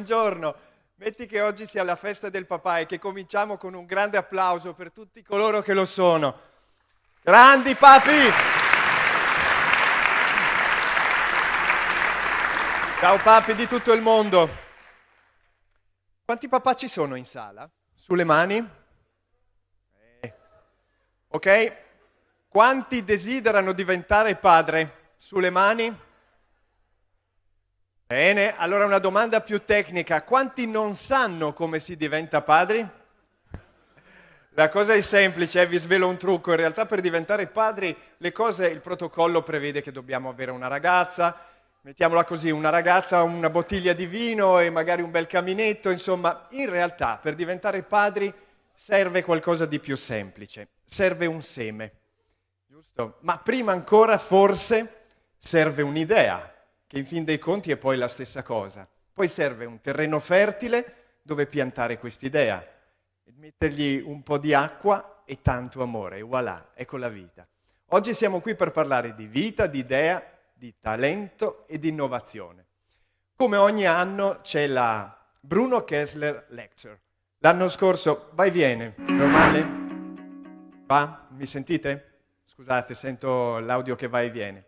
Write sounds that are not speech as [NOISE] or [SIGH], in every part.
buongiorno. Metti che oggi sia la festa del papà e che cominciamo con un grande applauso per tutti coloro che lo sono. Grandi papi! Ciao papi di tutto il mondo. Quanti papà ci sono in sala? Sulle mani? Eh. Ok? Quanti desiderano diventare padre? Sulle mani? Bene, allora una domanda più tecnica. Quanti non sanno come si diventa padri? La cosa è semplice, eh, vi svelo un trucco. In realtà per diventare padri le cose, il protocollo prevede che dobbiamo avere una ragazza, mettiamola così, una ragazza, una bottiglia di vino e magari un bel caminetto, insomma, in realtà per diventare padri serve qualcosa di più semplice, serve un seme, giusto? Ma prima ancora forse serve un'idea che in fin dei conti è poi la stessa cosa. Poi serve un terreno fertile dove piantare quest'idea, mettergli un po' di acqua e tanto amore, e voilà, ecco la vita. Oggi siamo qui per parlare di vita, di idea, di talento e di innovazione. Come ogni anno c'è la Bruno Kessler Lecture. L'anno scorso, vai viene, normale? Va? Mi sentite? Scusate, sento l'audio che va e viene.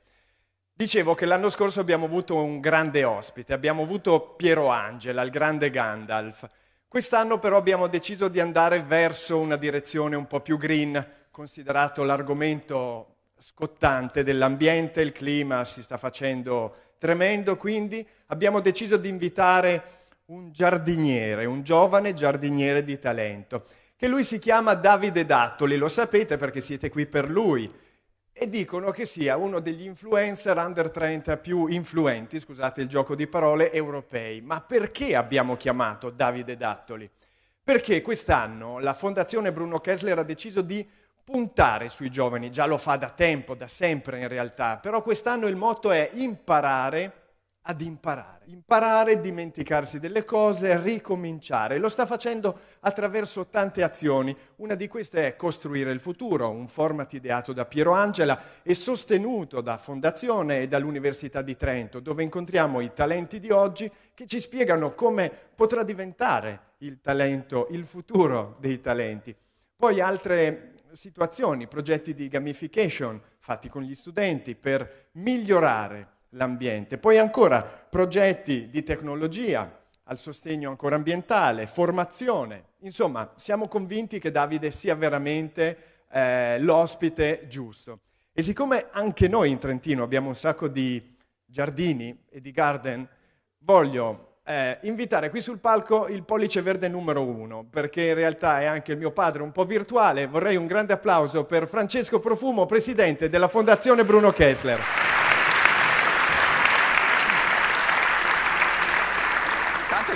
Dicevo che l'anno scorso abbiamo avuto un grande ospite, abbiamo avuto Piero Angela, il grande Gandalf. Quest'anno però abbiamo deciso di andare verso una direzione un po' più green, considerato l'argomento scottante dell'ambiente, il clima si sta facendo tremendo, quindi abbiamo deciso di invitare un giardiniere, un giovane giardiniere di talento, che lui si chiama Davide Dattoli, lo sapete perché siete qui per lui e dicono che sia uno degli influencer under 30 più influenti, scusate il gioco di parole, europei. Ma perché abbiamo chiamato Davide Dattoli? Perché quest'anno la Fondazione Bruno Kessler ha deciso di puntare sui giovani, già lo fa da tempo, da sempre in realtà, però quest'anno il motto è imparare ad imparare. Imparare, dimenticarsi delle cose, ricominciare. Lo sta facendo attraverso tante azioni. Una di queste è Costruire il futuro, un format ideato da Piero Angela e sostenuto da Fondazione e dall'Università di Trento, dove incontriamo i talenti di oggi che ci spiegano come potrà diventare il talento, il futuro dei talenti. Poi altre situazioni, progetti di gamification fatti con gli studenti per migliorare l'ambiente. Poi ancora progetti di tecnologia al sostegno ancora ambientale, formazione. Insomma, siamo convinti che Davide sia veramente eh, l'ospite giusto. E siccome anche noi in Trentino abbiamo un sacco di giardini e di garden, voglio eh, invitare qui sul palco il pollice verde numero uno, perché in realtà è anche il mio padre un po' virtuale. Vorrei un grande applauso per Francesco Profumo, presidente della Fondazione Bruno Kessler.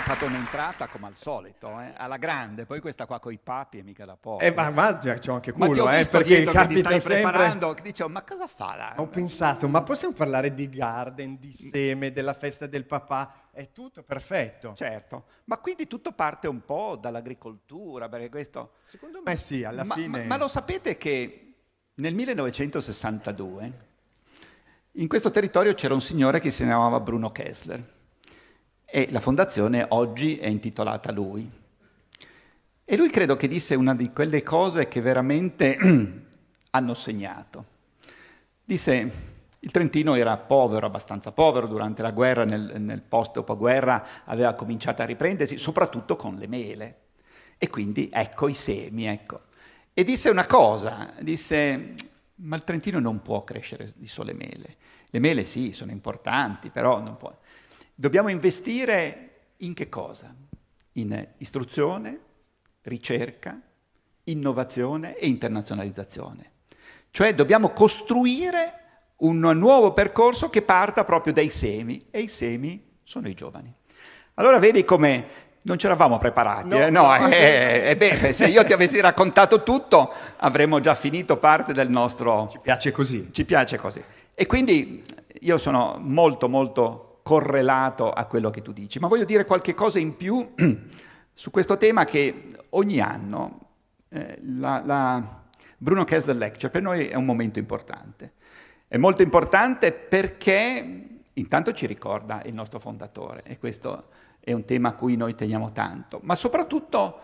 Fatto un'entrata come al solito, eh? alla grande, poi questa qua con i papi è mica da poco. Eh, ma, ma c'ho anche culo, ma eh, perché capita ti stai sempre... preparando, dicevo, ma cosa fa là? Ho pensato, ma possiamo parlare di garden, di seme, della festa del papà? È tutto perfetto. Certo, ma quindi tutto parte un po' dall'agricoltura, perché questo... Secondo me sì, alla ma, fine... Ma, ma lo sapete che nel 1962 in questo territorio c'era un signore che si chiamava Bruno Kessler e la fondazione oggi è intitolata a lui. E lui credo che disse una di quelle cose che veramente [CLEARS THROAT] hanno segnato. Disse, il Trentino era povero, abbastanza povero durante la guerra, nel, nel post-dopoguerra aveva cominciato a riprendersi, soprattutto con le mele. E quindi ecco i semi, ecco. E disse una cosa, disse, ma il Trentino non può crescere di sole mele. Le mele sì, sono importanti, però non può. Dobbiamo investire in che cosa? In istruzione, ricerca, innovazione e internazionalizzazione. Cioè dobbiamo costruire un nuovo percorso che parta proprio dai semi e i semi sono i giovani. Allora vedi come non ce l'avamo preparati, no, eh? no, no. Eh, eh, beh, se io ti avessi raccontato tutto avremmo già finito parte del nostro... Ci piace così. Ci piace così. E quindi io sono molto molto correlato a quello che tu dici. Ma voglio dire qualche cosa in più [CLEARS THROAT] su questo tema che ogni anno eh, la, la Bruno Kessler Lecture per noi è un momento importante. È molto importante perché intanto ci ricorda il nostro fondatore e questo è un tema a cui noi teniamo tanto, ma soprattutto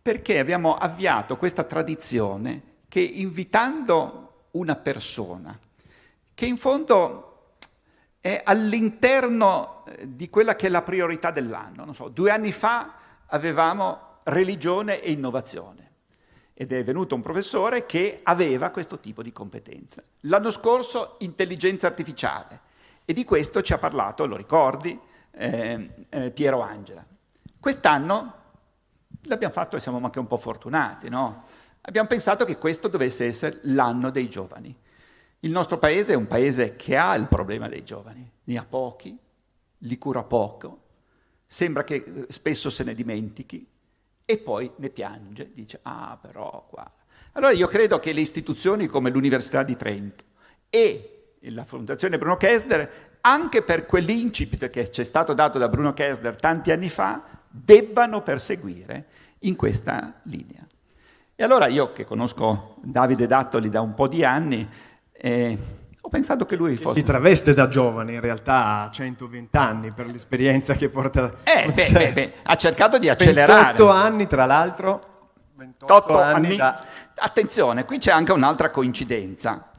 perché abbiamo avviato questa tradizione che invitando una persona, che in fondo è all'interno eh, di quella che è la priorità dell'anno, so, due anni fa avevamo religione e innovazione ed è venuto un professore che aveva questo tipo di competenza. L'anno scorso intelligenza artificiale e di questo ci ha parlato, lo ricordi, eh, eh, Piero Angela. Quest'anno l'abbiamo fatto e siamo anche un po' fortunati, no? Abbiamo pensato che questo dovesse essere l'anno dei giovani. Il nostro paese è un paese che ha il problema dei giovani, ne ha pochi, li cura poco, sembra che eh, spesso se ne dimentichi e poi ne piange, dice ah però qua. Allora io credo che le istituzioni come l'Università di Trento e la Fondazione Bruno Kessler, anche per quell'incipit che ci è stato dato da Bruno Kessler tanti anni fa, debbano perseguire in questa linea. E allora io che conosco Davide Dattoli da un po' di anni, eh, ho pensato che lui fosse... Si traveste da giovane, in realtà ha 120 anni per l'esperienza che porta... Eh, [LAUGHS] beh, beh, beh, ha cercato di accelerare. 28 anni, tra l'altro. 28 anni, anni da... Attenzione, qui c'è anche un'altra coincidenza.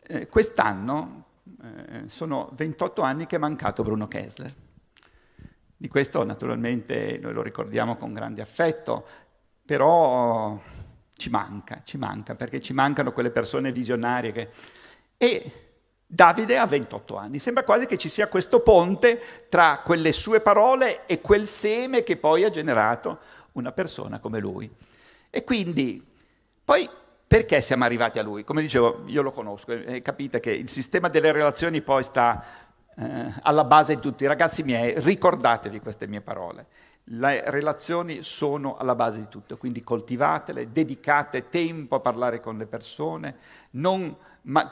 Eh, quest'anno eh, sono 28 anni che è mancato Bruno Kessler. Di questo naturalmente noi lo ricordiamo con grande affetto, però ci manca, ci manca, perché ci mancano quelle persone visionarie che... E Davide ha 28 anni, sembra quasi che ci sia questo ponte tra quelle sue parole e quel seme che poi ha generato una persona come lui. E quindi, poi perché siamo arrivati a lui? Come dicevo, io lo conosco, e capite che il sistema delle relazioni poi sta eh, alla base di tutti. Ragazzi miei, ricordatevi queste mie parole. Le relazioni sono alla base di tutto, quindi coltivatele, dedicate tempo a parlare con le persone, non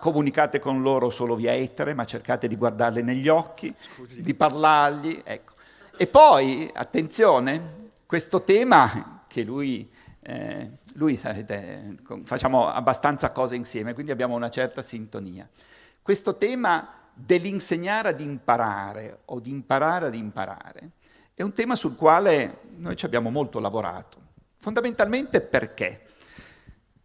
comunicate con loro solo via etere, ma cercate di guardarle negli occhi, Scusi. di parlargli. Ecco. E poi, attenzione, questo tema che lui, eh, lui sapete, facciamo abbastanza cose insieme, quindi abbiamo una certa sintonia. Questo tema dell'insegnare ad imparare o di imparare ad imparare è un tema sul quale noi ci abbiamo molto lavorato. Fondamentalmente perché?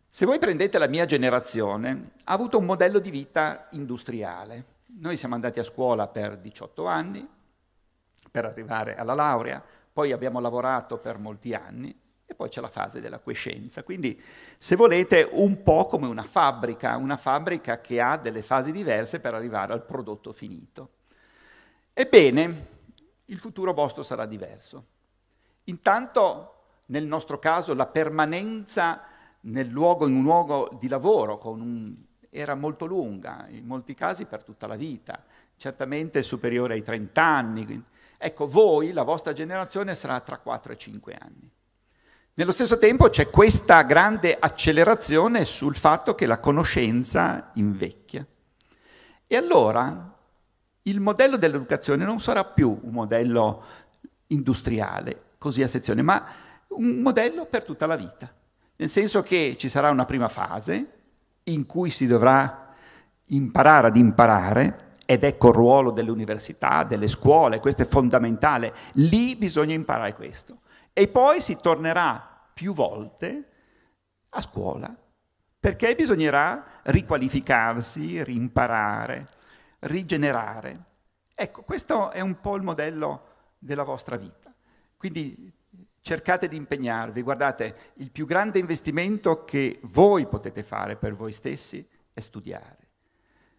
Se voi prendete la mia generazione, ha avuto un modello di vita industriale. Noi siamo andati a scuola per 18 anni, per arrivare alla laurea, poi abbiamo lavorato per molti anni e poi c'è la fase della quiescenza. Quindi, se volete, un po' come una fabbrica, una fabbrica che ha delle fasi diverse per arrivare al prodotto finito. Ebbene, il futuro vostro sarà diverso. Intanto, nel nostro caso, la permanenza luogo, in un luogo di lavoro un, era molto lunga, in molti casi per tutta la vita, certamente superiore ai 30 anni. Ecco, voi, la vostra generazione, sarà tra 4 e 5 anni. Nello stesso tempo c'è questa grande accelerazione sul fatto che la conoscenza invecchia. E allora il modello dell'educazione non sarà più un modello industriale, così a sezione, ma un modello per tutta la vita. Nel senso che ci sarà una prima fase in cui si dovrà imparare ad imparare, ed ecco il ruolo delle università, delle scuole, questo è fondamentale, lì bisogna imparare questo. E poi si tornerà più volte a scuola, perché bisognerà riqualificarsi, rimparare rigenerare. Ecco, questo è un po' il modello della vostra vita. Quindi cercate di impegnarvi. Guardate, il più grande investimento che voi potete fare per voi stessi è studiare.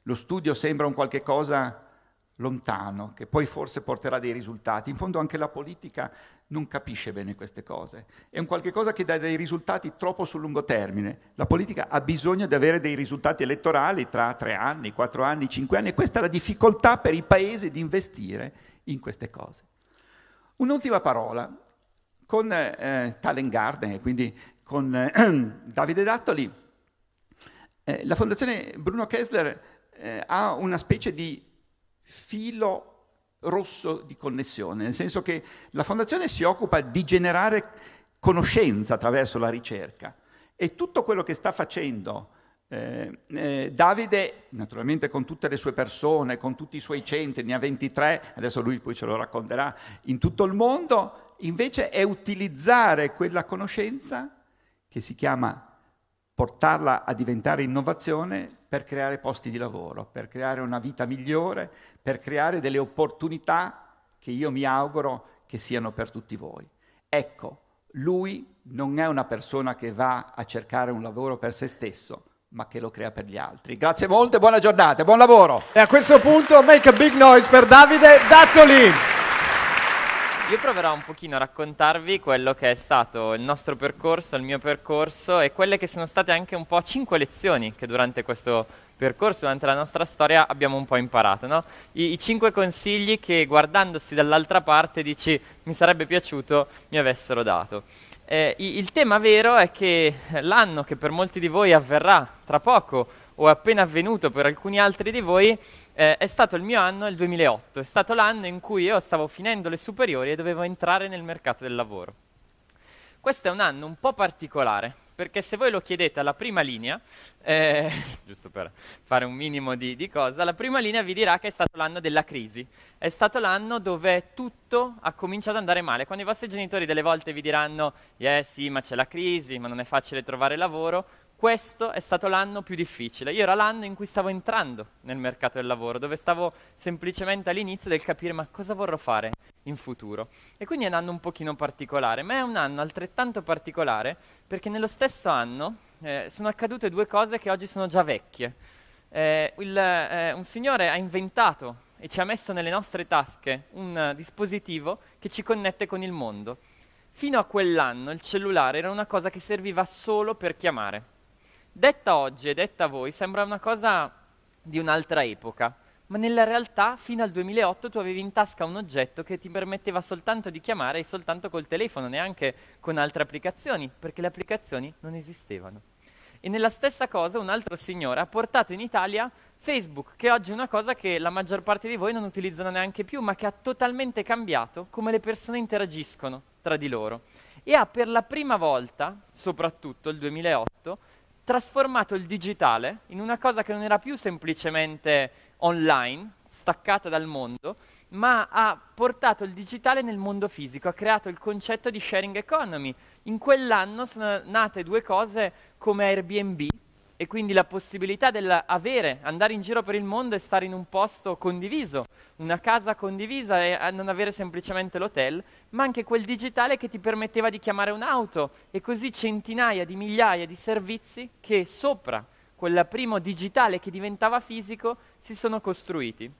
Lo studio sembra un qualche cosa lontano, che poi forse porterà dei risultati. In fondo anche la politica non capisce bene queste cose. È un qualche cosa che dà dei risultati troppo sul lungo termine. La politica ha bisogno di avere dei risultati elettorali tra tre anni, quattro anni, cinque anni e questa è la difficoltà per i paesi di investire in queste cose. Un'ultima parola. Con eh, Talent Garden, quindi con eh, [CLEARS THROAT] Davide Dattoli, eh, la Fondazione Bruno Kessler eh, ha una specie di filo rosso di connessione, nel senso che la Fondazione si occupa di generare conoscenza attraverso la ricerca. E tutto quello che sta facendo Eh, eh, Davide, naturalmente con tutte le sue persone, con tutti i suoi centri, ne ha 23, adesso lui poi ce lo racconterà, in tutto il mondo, invece è utilizzare quella conoscenza che si chiama portarla a diventare innovazione per creare posti di lavoro, per creare una vita migliore, per creare delle opportunità che io mi auguro che siano per tutti voi. Ecco, lui non è una persona che va a cercare un lavoro per se stesso, ma che lo crea per gli altri. Grazie molto e buona giornata, buon lavoro. E a questo punto make a big noise per Davide Dattoli. Io proverò un pochino a raccontarvi quello che è stato il nostro percorso, il mio percorso e quelle che sono state anche un po' cinque lezioni che durante questo percorso, durante la nostra storia abbiamo un po' imparato. No? I, I, cinque consigli che guardandosi dall'altra parte dici mi sarebbe piaciuto mi avessero dato. Eh, il tema vero è che l'anno che per molti di voi avverrà tra poco o è appena avvenuto per alcuni altri di voi eh, è stato il mio anno, il 2008, è stato l'anno in cui io stavo finendo le superiori e dovevo entrare nel mercato del lavoro. Questo è un anno un po' particolare, perché se voi lo chiedete alla prima linea, eh, [LAUGHS] giusto per fare un minimo di, di, cosa, la prima linea vi dirà che è stato l'anno della crisi, è stato l'anno dove tutto ha cominciato ad andare male. Quando i vostri genitori delle volte vi diranno, eh sì, ma c'è la crisi, ma non è facile trovare lavoro, questo è stato l'anno più difficile. Io era l'anno in cui stavo entrando nel mercato del lavoro, dove stavo semplicemente all'inizio del capire ma cosa vorrò fare in futuro. E quindi è un anno un pochino particolare, ma è un anno altrettanto particolare perché nello stesso anno eh, sono accadute due cose che oggi sono già vecchie. Eh, il, eh, un signore ha inventato e ci ha messo nelle nostre tasche un uh, dispositivo che ci connette con il mondo. Fino a quell'anno il cellulare era una cosa che serviva solo per chiamare Detta oggi e detta a voi sembra una cosa di un'altra epoca, ma nella realtà fino al 2008 tu avevi in tasca un oggetto che ti permetteva soltanto di chiamare e soltanto col telefono, neanche con altre applicazioni, perché le applicazioni non esistevano. E nella stessa cosa un altro signore ha portato in Italia Facebook, che oggi è una cosa che la maggior parte di voi non utilizzano neanche più, ma che ha totalmente cambiato come le persone interagiscono tra di loro. E ha per la prima volta, soprattutto il 2008, trasformato il digitale in una cosa che non era più semplicemente online, staccata dal mondo, ma ha portato il digitale nel mondo fisico, ha creato il concetto di sharing economy. In quell'anno sono nate due cose come Airbnb, e quindi la possibilità di andare in giro per il mondo e stare in un posto condiviso, una casa condivisa e non avere semplicemente l'hotel, ma anche quel digitale che ti permetteva di chiamare un'auto e così centinaia di migliaia di servizi che sopra quel primo digitale che diventava fisico si sono costruiti.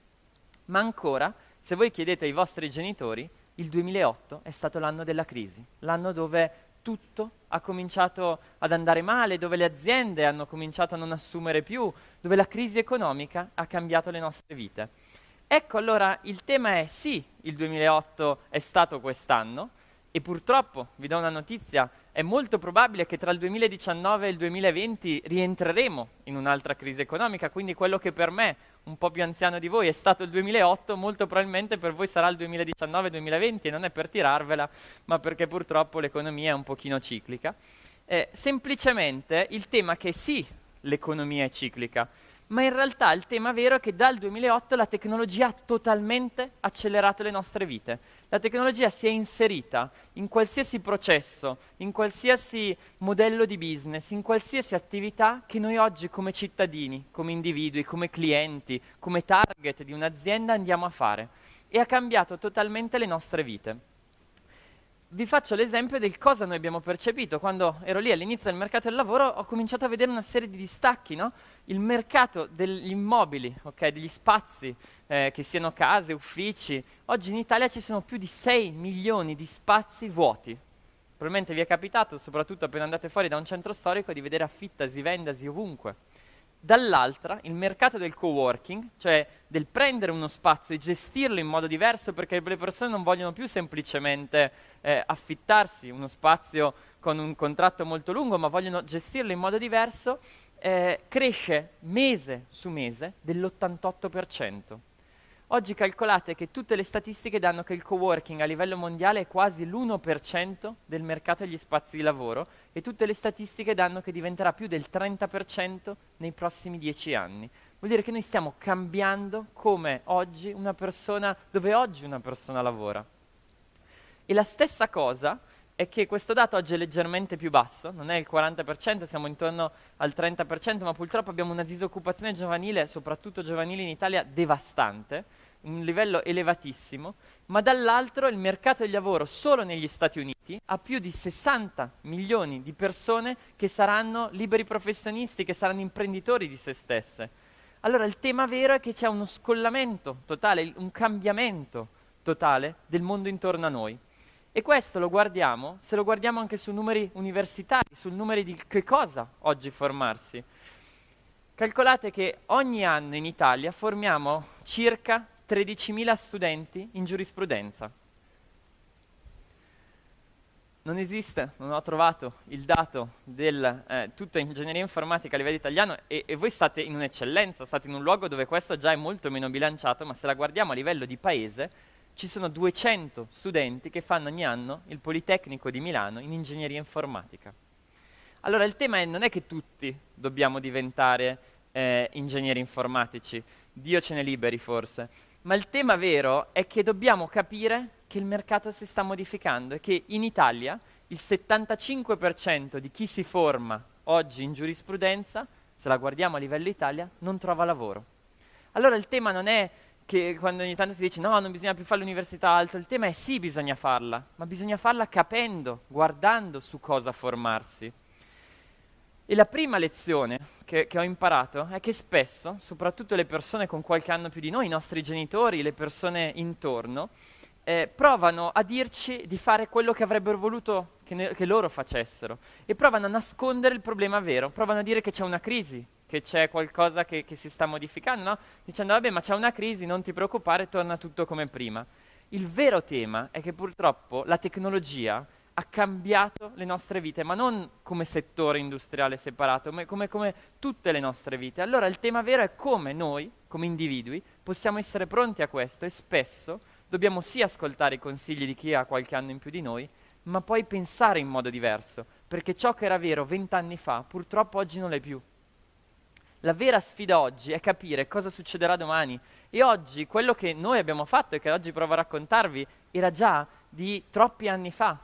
Ma ancora, se voi chiedete ai vostri genitori, il 2008 è stato l'anno della crisi, l'anno dove tutto ha cominciato ad andare male, dove le aziende hanno cominciato a non assumere più, dove la crisi economica ha cambiato le nostre vite. Ecco allora il tema è sì, il 2008 è stato quest'anno e purtroppo, vi do una notizia, è molto probabile che tra il 2019 e il 2020 rientreremo in un'altra crisi economica, quindi quello che per me, un po' più anziano di voi, è stato il 2008, molto probabilmente per voi sarà il 2019-2020 e non è per tirarvela, ma perché purtroppo l'economia è un pochino ciclica. Eh, semplicemente il tema che sì, l'economia è ciclica, ma in realtà il tema vero è che dal 2008 la tecnologia ha totalmente accelerato le nostre vite. La tecnologia si è inserita in qualsiasi processo, in qualsiasi modello di business, in qualsiasi attività che noi oggi come cittadini, come individui, come clienti, come target di un'azienda andiamo a fare e ha cambiato totalmente le nostre vite vi faccio l'esempio del cosa noi abbiamo percepito. Quando ero lì all'inizio del mercato del lavoro ho cominciato a vedere una serie di distacchi, no? Il mercato degli immobili, okay, degli spazi, eh, che siano case, uffici. Oggi in Italia ci sono più di 6 milioni di spazi vuoti. Probabilmente vi è capitato, soprattutto appena andate fuori da un centro storico, di vedere affittasi, vendasi ovunque dall'altra il mercato del co-working, cioè del prendere uno spazio e gestirlo in modo diverso perché le persone non vogliono più semplicemente eh, affittarsi uno spazio con un contratto molto lungo, ma vogliono gestirlo in modo diverso, eh, cresce mese su mese dell'88%. Oggi calcolate che tutte le statistiche danno che il coworking a livello mondiale è quasi l'1% del mercato degli spazi di lavoro e tutte le statistiche danno che diventerà più del 30% nei prossimi 10 anni. Vuol dire che noi stiamo cambiando come oggi una persona, dove oggi una persona lavora. E la stessa cosa è che questo dato oggi è leggermente più basso, non è il 40%, siamo intorno al 30%, ma purtroppo abbiamo una disoccupazione giovanile, soprattutto giovanile in Italia, devastante, un livello elevatissimo, ma dall'altro il mercato del lavoro solo negli Stati Uniti ha più di 60 milioni di persone che saranno liberi professionisti, che saranno imprenditori di se stesse. Allora il tema vero è che c'è uno scollamento totale, un cambiamento totale del mondo intorno a noi. E questo lo guardiamo, se lo guardiamo anche su numeri universitari, sul numero di che cosa oggi formarsi. Calcolate che ogni anno in Italia formiamo circa 13.000 studenti in giurisprudenza. Non esiste, non ho trovato il dato del eh, tutta ingegneria informatica a livello italiano e, e voi state in un'eccellenza, state in un luogo dove questo già è molto meno bilanciato, ma se la guardiamo a livello di paese, ci sono 200 studenti che fanno ogni anno il Politecnico di Milano in ingegneria informatica. Allora il tema è, non è che tutti dobbiamo diventare eh, ingegneri informatici, Dio ce ne liberi forse, ma il tema vero è che dobbiamo capire che il mercato si sta modificando e che in Italia il 75% di chi si forma oggi in giurisprudenza, se la guardiamo a livello Italia, non trova lavoro. Allora il tema non è che quando ogni tanto si dice no, non bisogna più fare l'università alto, il tema è sì, bisogna farla, ma bisogna farla capendo, guardando su cosa formarsi. E la prima lezione che, che, ho imparato è che spesso, soprattutto le persone con qualche anno più di noi, i nostri genitori, le persone intorno, eh, provano a dirci di fare quello che avrebbero voluto che, ne, che loro facessero e provano a nascondere il problema vero, provano a dire che c'è una crisi, che c'è qualcosa che, che si sta modificando, no? dicendo vabbè ma c'è una crisi, non ti preoccupare, torna tutto come prima. Il vero tema è che purtroppo la tecnologia ha cambiato le nostre vite, ma non come settore industriale separato, ma come, come, tutte le nostre vite. Allora il tema vero è come noi, come individui, possiamo essere pronti a questo e spesso dobbiamo sì ascoltare i consigli di chi ha qualche anno in più di noi, ma poi pensare in modo diverso, perché ciò che era vero vent'anni fa purtroppo oggi non è più. La vera sfida oggi è capire cosa succederà domani. E oggi quello che noi abbiamo fatto e che oggi provo a raccontarvi era già di troppi anni fa.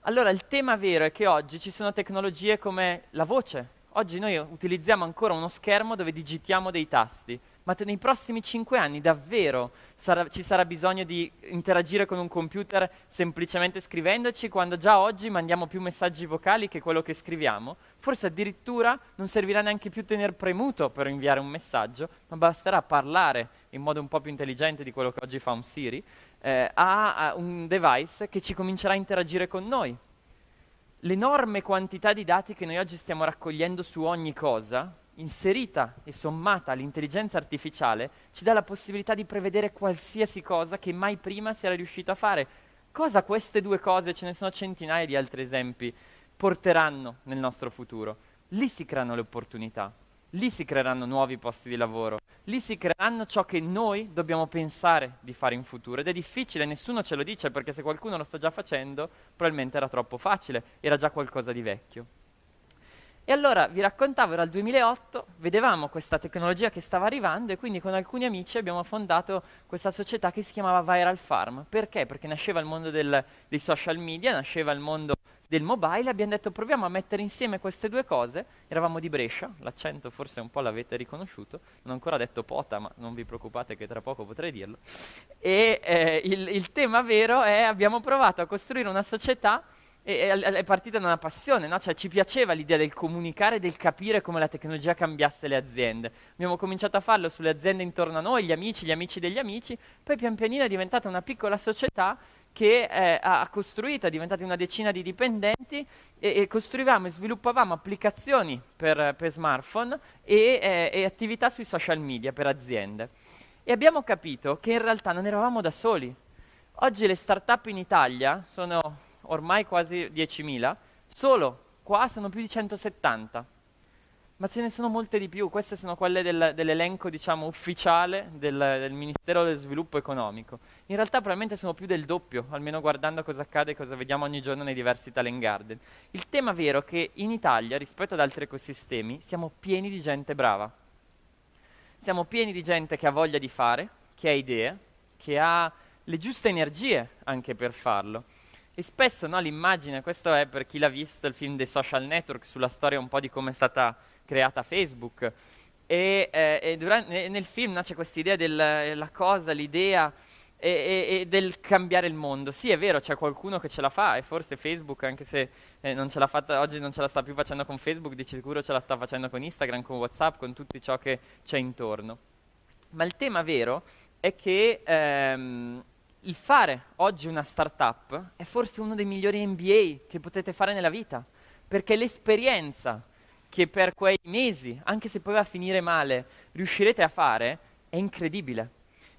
Allora il tema vero è che oggi ci sono tecnologie come la voce. Oggi noi utilizziamo ancora uno schermo dove digitiamo dei tasti ma nei prossimi cinque anni davvero sarà, ci sarà bisogno di interagire con un computer semplicemente scrivendoci, quando già oggi mandiamo più messaggi vocali che quello che scriviamo. Forse addirittura non servirà neanche più tenere premuto per inviare un messaggio, ma basterà parlare in modo un po' più intelligente di quello che oggi fa un Siri, eh, a, a un device che ci comincerà a interagire con noi. L'enorme quantità di dati che noi oggi stiamo raccogliendo su ogni cosa inserita e sommata all'intelligenza artificiale ci dà la possibilità di prevedere qualsiasi cosa che mai prima si era riuscito a fare. Cosa queste due cose, ce ne sono centinaia di altri esempi, porteranno nel nostro futuro? Lì si creano le opportunità, lì si creeranno nuovi posti di lavoro, lì si creeranno ciò che noi dobbiamo pensare di fare in futuro. Ed è difficile, nessuno ce lo dice perché se qualcuno lo sta già facendo, probabilmente era troppo facile, era già qualcosa di vecchio. E allora vi raccontavo, era il 2008, vedevamo questa tecnologia che stava arrivando e quindi con alcuni amici abbiamo fondato questa società che si chiamava Viral Farm. Perché? Perché nasceva il mondo del, dei social media, nasceva il mondo del mobile, abbiamo detto proviamo a mettere insieme queste due cose, eravamo di Brescia, l'accento forse un po' l'avete riconosciuto, non ho ancora detto pota, ma non vi preoccupate che tra poco potrei dirlo, e eh, il, il tema vero è abbiamo provato a costruire una società e, è partita da una passione, no? cioè ci piaceva l'idea del comunicare, del capire come la tecnologia cambiasse le aziende. Abbiamo cominciato a farlo sulle aziende intorno a noi, gli amici, gli amici degli amici, poi pian pianino è diventata una piccola società che eh, ha costruito, è diventata una decina di dipendenti e, e costruivamo e sviluppavamo applicazioni per, per smartphone e, eh, e attività sui social media per aziende. E abbiamo capito che in realtà non eravamo da soli. Oggi le start-up in Italia sono ormai quasi 10.000, solo qua sono più di 170. ma ce ne sono molte di più. Queste sono quelle del, dell'elenco, diciamo, ufficiale del, del, Ministero dello Sviluppo Economico. In realtà probabilmente sono più del doppio, almeno guardando cosa accade e cosa vediamo ogni giorno nei diversi talent garden. Il tema vero è che in Italia, rispetto ad altri ecosistemi, siamo pieni di gente brava. Siamo pieni di gente che ha voglia di fare, che ha idee, che ha le giuste energie anche per farlo. E spesso no, l'immagine, questo è per chi l'ha visto, il film dei social network, sulla storia un po' di come è stata creata Facebook. E, eh, e durante, nel film no, c'è questa idea della cosa, l'idea e, e, del cambiare il mondo. Sì, è vero, c'è qualcuno che ce la fa e forse Facebook, anche se eh, non fatta oggi, non ce la sta più facendo con Facebook, di sicuro ce la sta facendo con Instagram, con WhatsApp, con tutto ciò che c'è intorno. Ma il tema vero è che ehm, il fare oggi una startup è forse uno dei migliori MBA che potete fare nella vita, perché l'esperienza che per quei mesi, anche se poi va a finire male, riuscirete a fare è incredibile.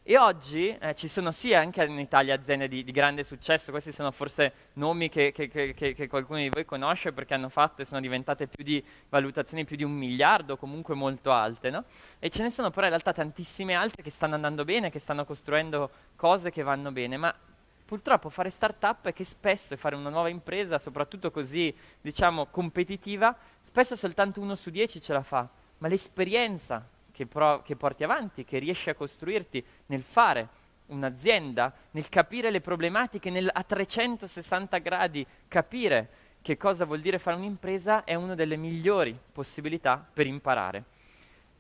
E oggi eh, ci sono sì anche in Italia aziende di, di grande successo, questi sono forse nomi che, che, che, che, qualcuno di voi conosce perché hanno fatto e sono diventate più di valutazioni più di un miliardo, comunque molto alte, no? E ce ne sono però in realtà tantissime altre che stanno andando bene, che stanno costruendo cose che vanno bene, ma purtroppo fare startup è che spesso fare una nuova impresa, soprattutto così, diciamo, competitiva, spesso soltanto uno su dieci ce la fa, ma l'esperienza che, pro- che porti avanti, che riesci a costruirti nel fare un'azienda, nel capire le problematiche, nel a 360 gradi capire che cosa vuol dire fare un'impresa è una delle migliori possibilità per imparare.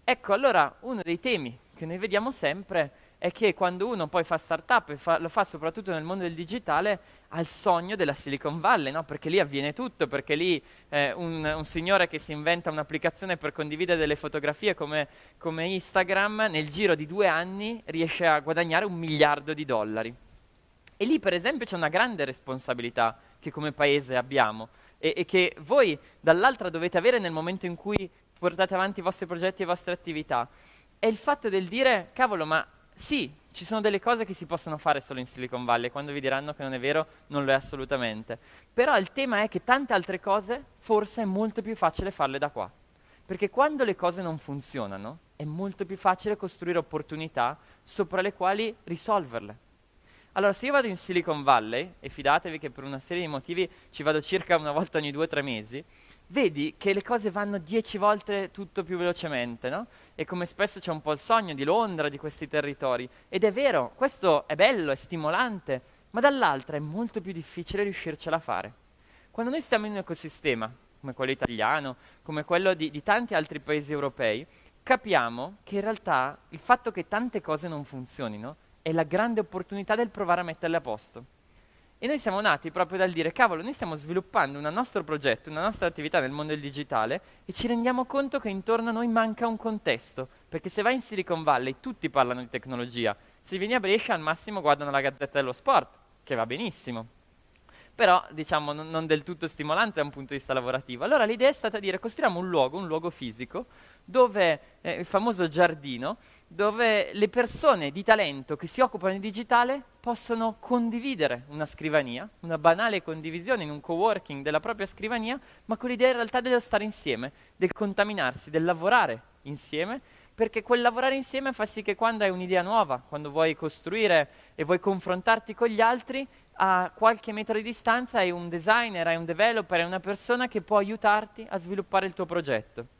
Ecco, allora uno dei temi che noi vediamo sempre è che quando uno poi fa startup e fa, lo fa soprattutto nel mondo del digitale, ha il sogno della Silicon Valley, no? perché lì avviene tutto, perché lì eh, un, un, signore che si inventa un'applicazione per condividere delle fotografie come, come Instagram, nel giro di due anni riesce a guadagnare un miliardo di dollari. E lì per esempio c'è una grande responsabilità che come paese abbiamo e, e che voi dall'altra dovete avere nel momento in cui portate avanti i vostri progetti e le vostre attività. È il fatto del dire, cavolo, ma sì, ci sono delle cose che si possono fare solo in Silicon Valley, quando vi diranno che non è vero, non lo è assolutamente. Però il tema è che tante altre cose forse è molto più facile farle da qua. Perché quando le cose non funzionano, è molto più facile costruire opportunità sopra le quali risolverle. Allora, se io vado in Silicon Valley, e fidatevi che per una serie di motivi ci vado circa una volta ogni due o tre mesi, vedi che le cose vanno dieci volte tutto più velocemente, no? E come spesso c'è un po' il sogno di Londra, di questi territori. Ed è vero, questo è bello, è stimolante, ma dall'altra è molto più difficile riuscircela a fare. Quando noi stiamo in un ecosistema, come quello italiano, come quello di, di tanti altri paesi europei, capiamo che in realtà il fatto che tante cose non funzionino è la grande opportunità del provare a metterle a posto. E noi siamo nati proprio dal dire, cavolo, noi stiamo sviluppando un nostro progetto, una nostra attività nel mondo del digitale e ci rendiamo conto che intorno a noi manca un contesto, perché se vai in Silicon Valley tutti parlano di tecnologia, se vieni a Brescia al massimo guardano la Gazzetta dello Sport, che va benissimo, però diciamo non, del tutto stimolante da un punto di vista lavorativo. Allora l'idea è stata dire costruiamo un luogo, un luogo fisico, dove eh, il famoso giardino, dove le persone di talento che si occupano di digitale possono condividere una scrivania, una banale condivisione in un coworking della propria scrivania, ma con l'idea in realtà dello stare insieme, del contaminarsi, del lavorare insieme, perché quel lavorare insieme fa sì che quando hai un'idea nuova, quando vuoi costruire e vuoi confrontarti con gli altri, a qualche metro di distanza hai un designer, hai un developer, hai una persona che può aiutarti a sviluppare il tuo progetto.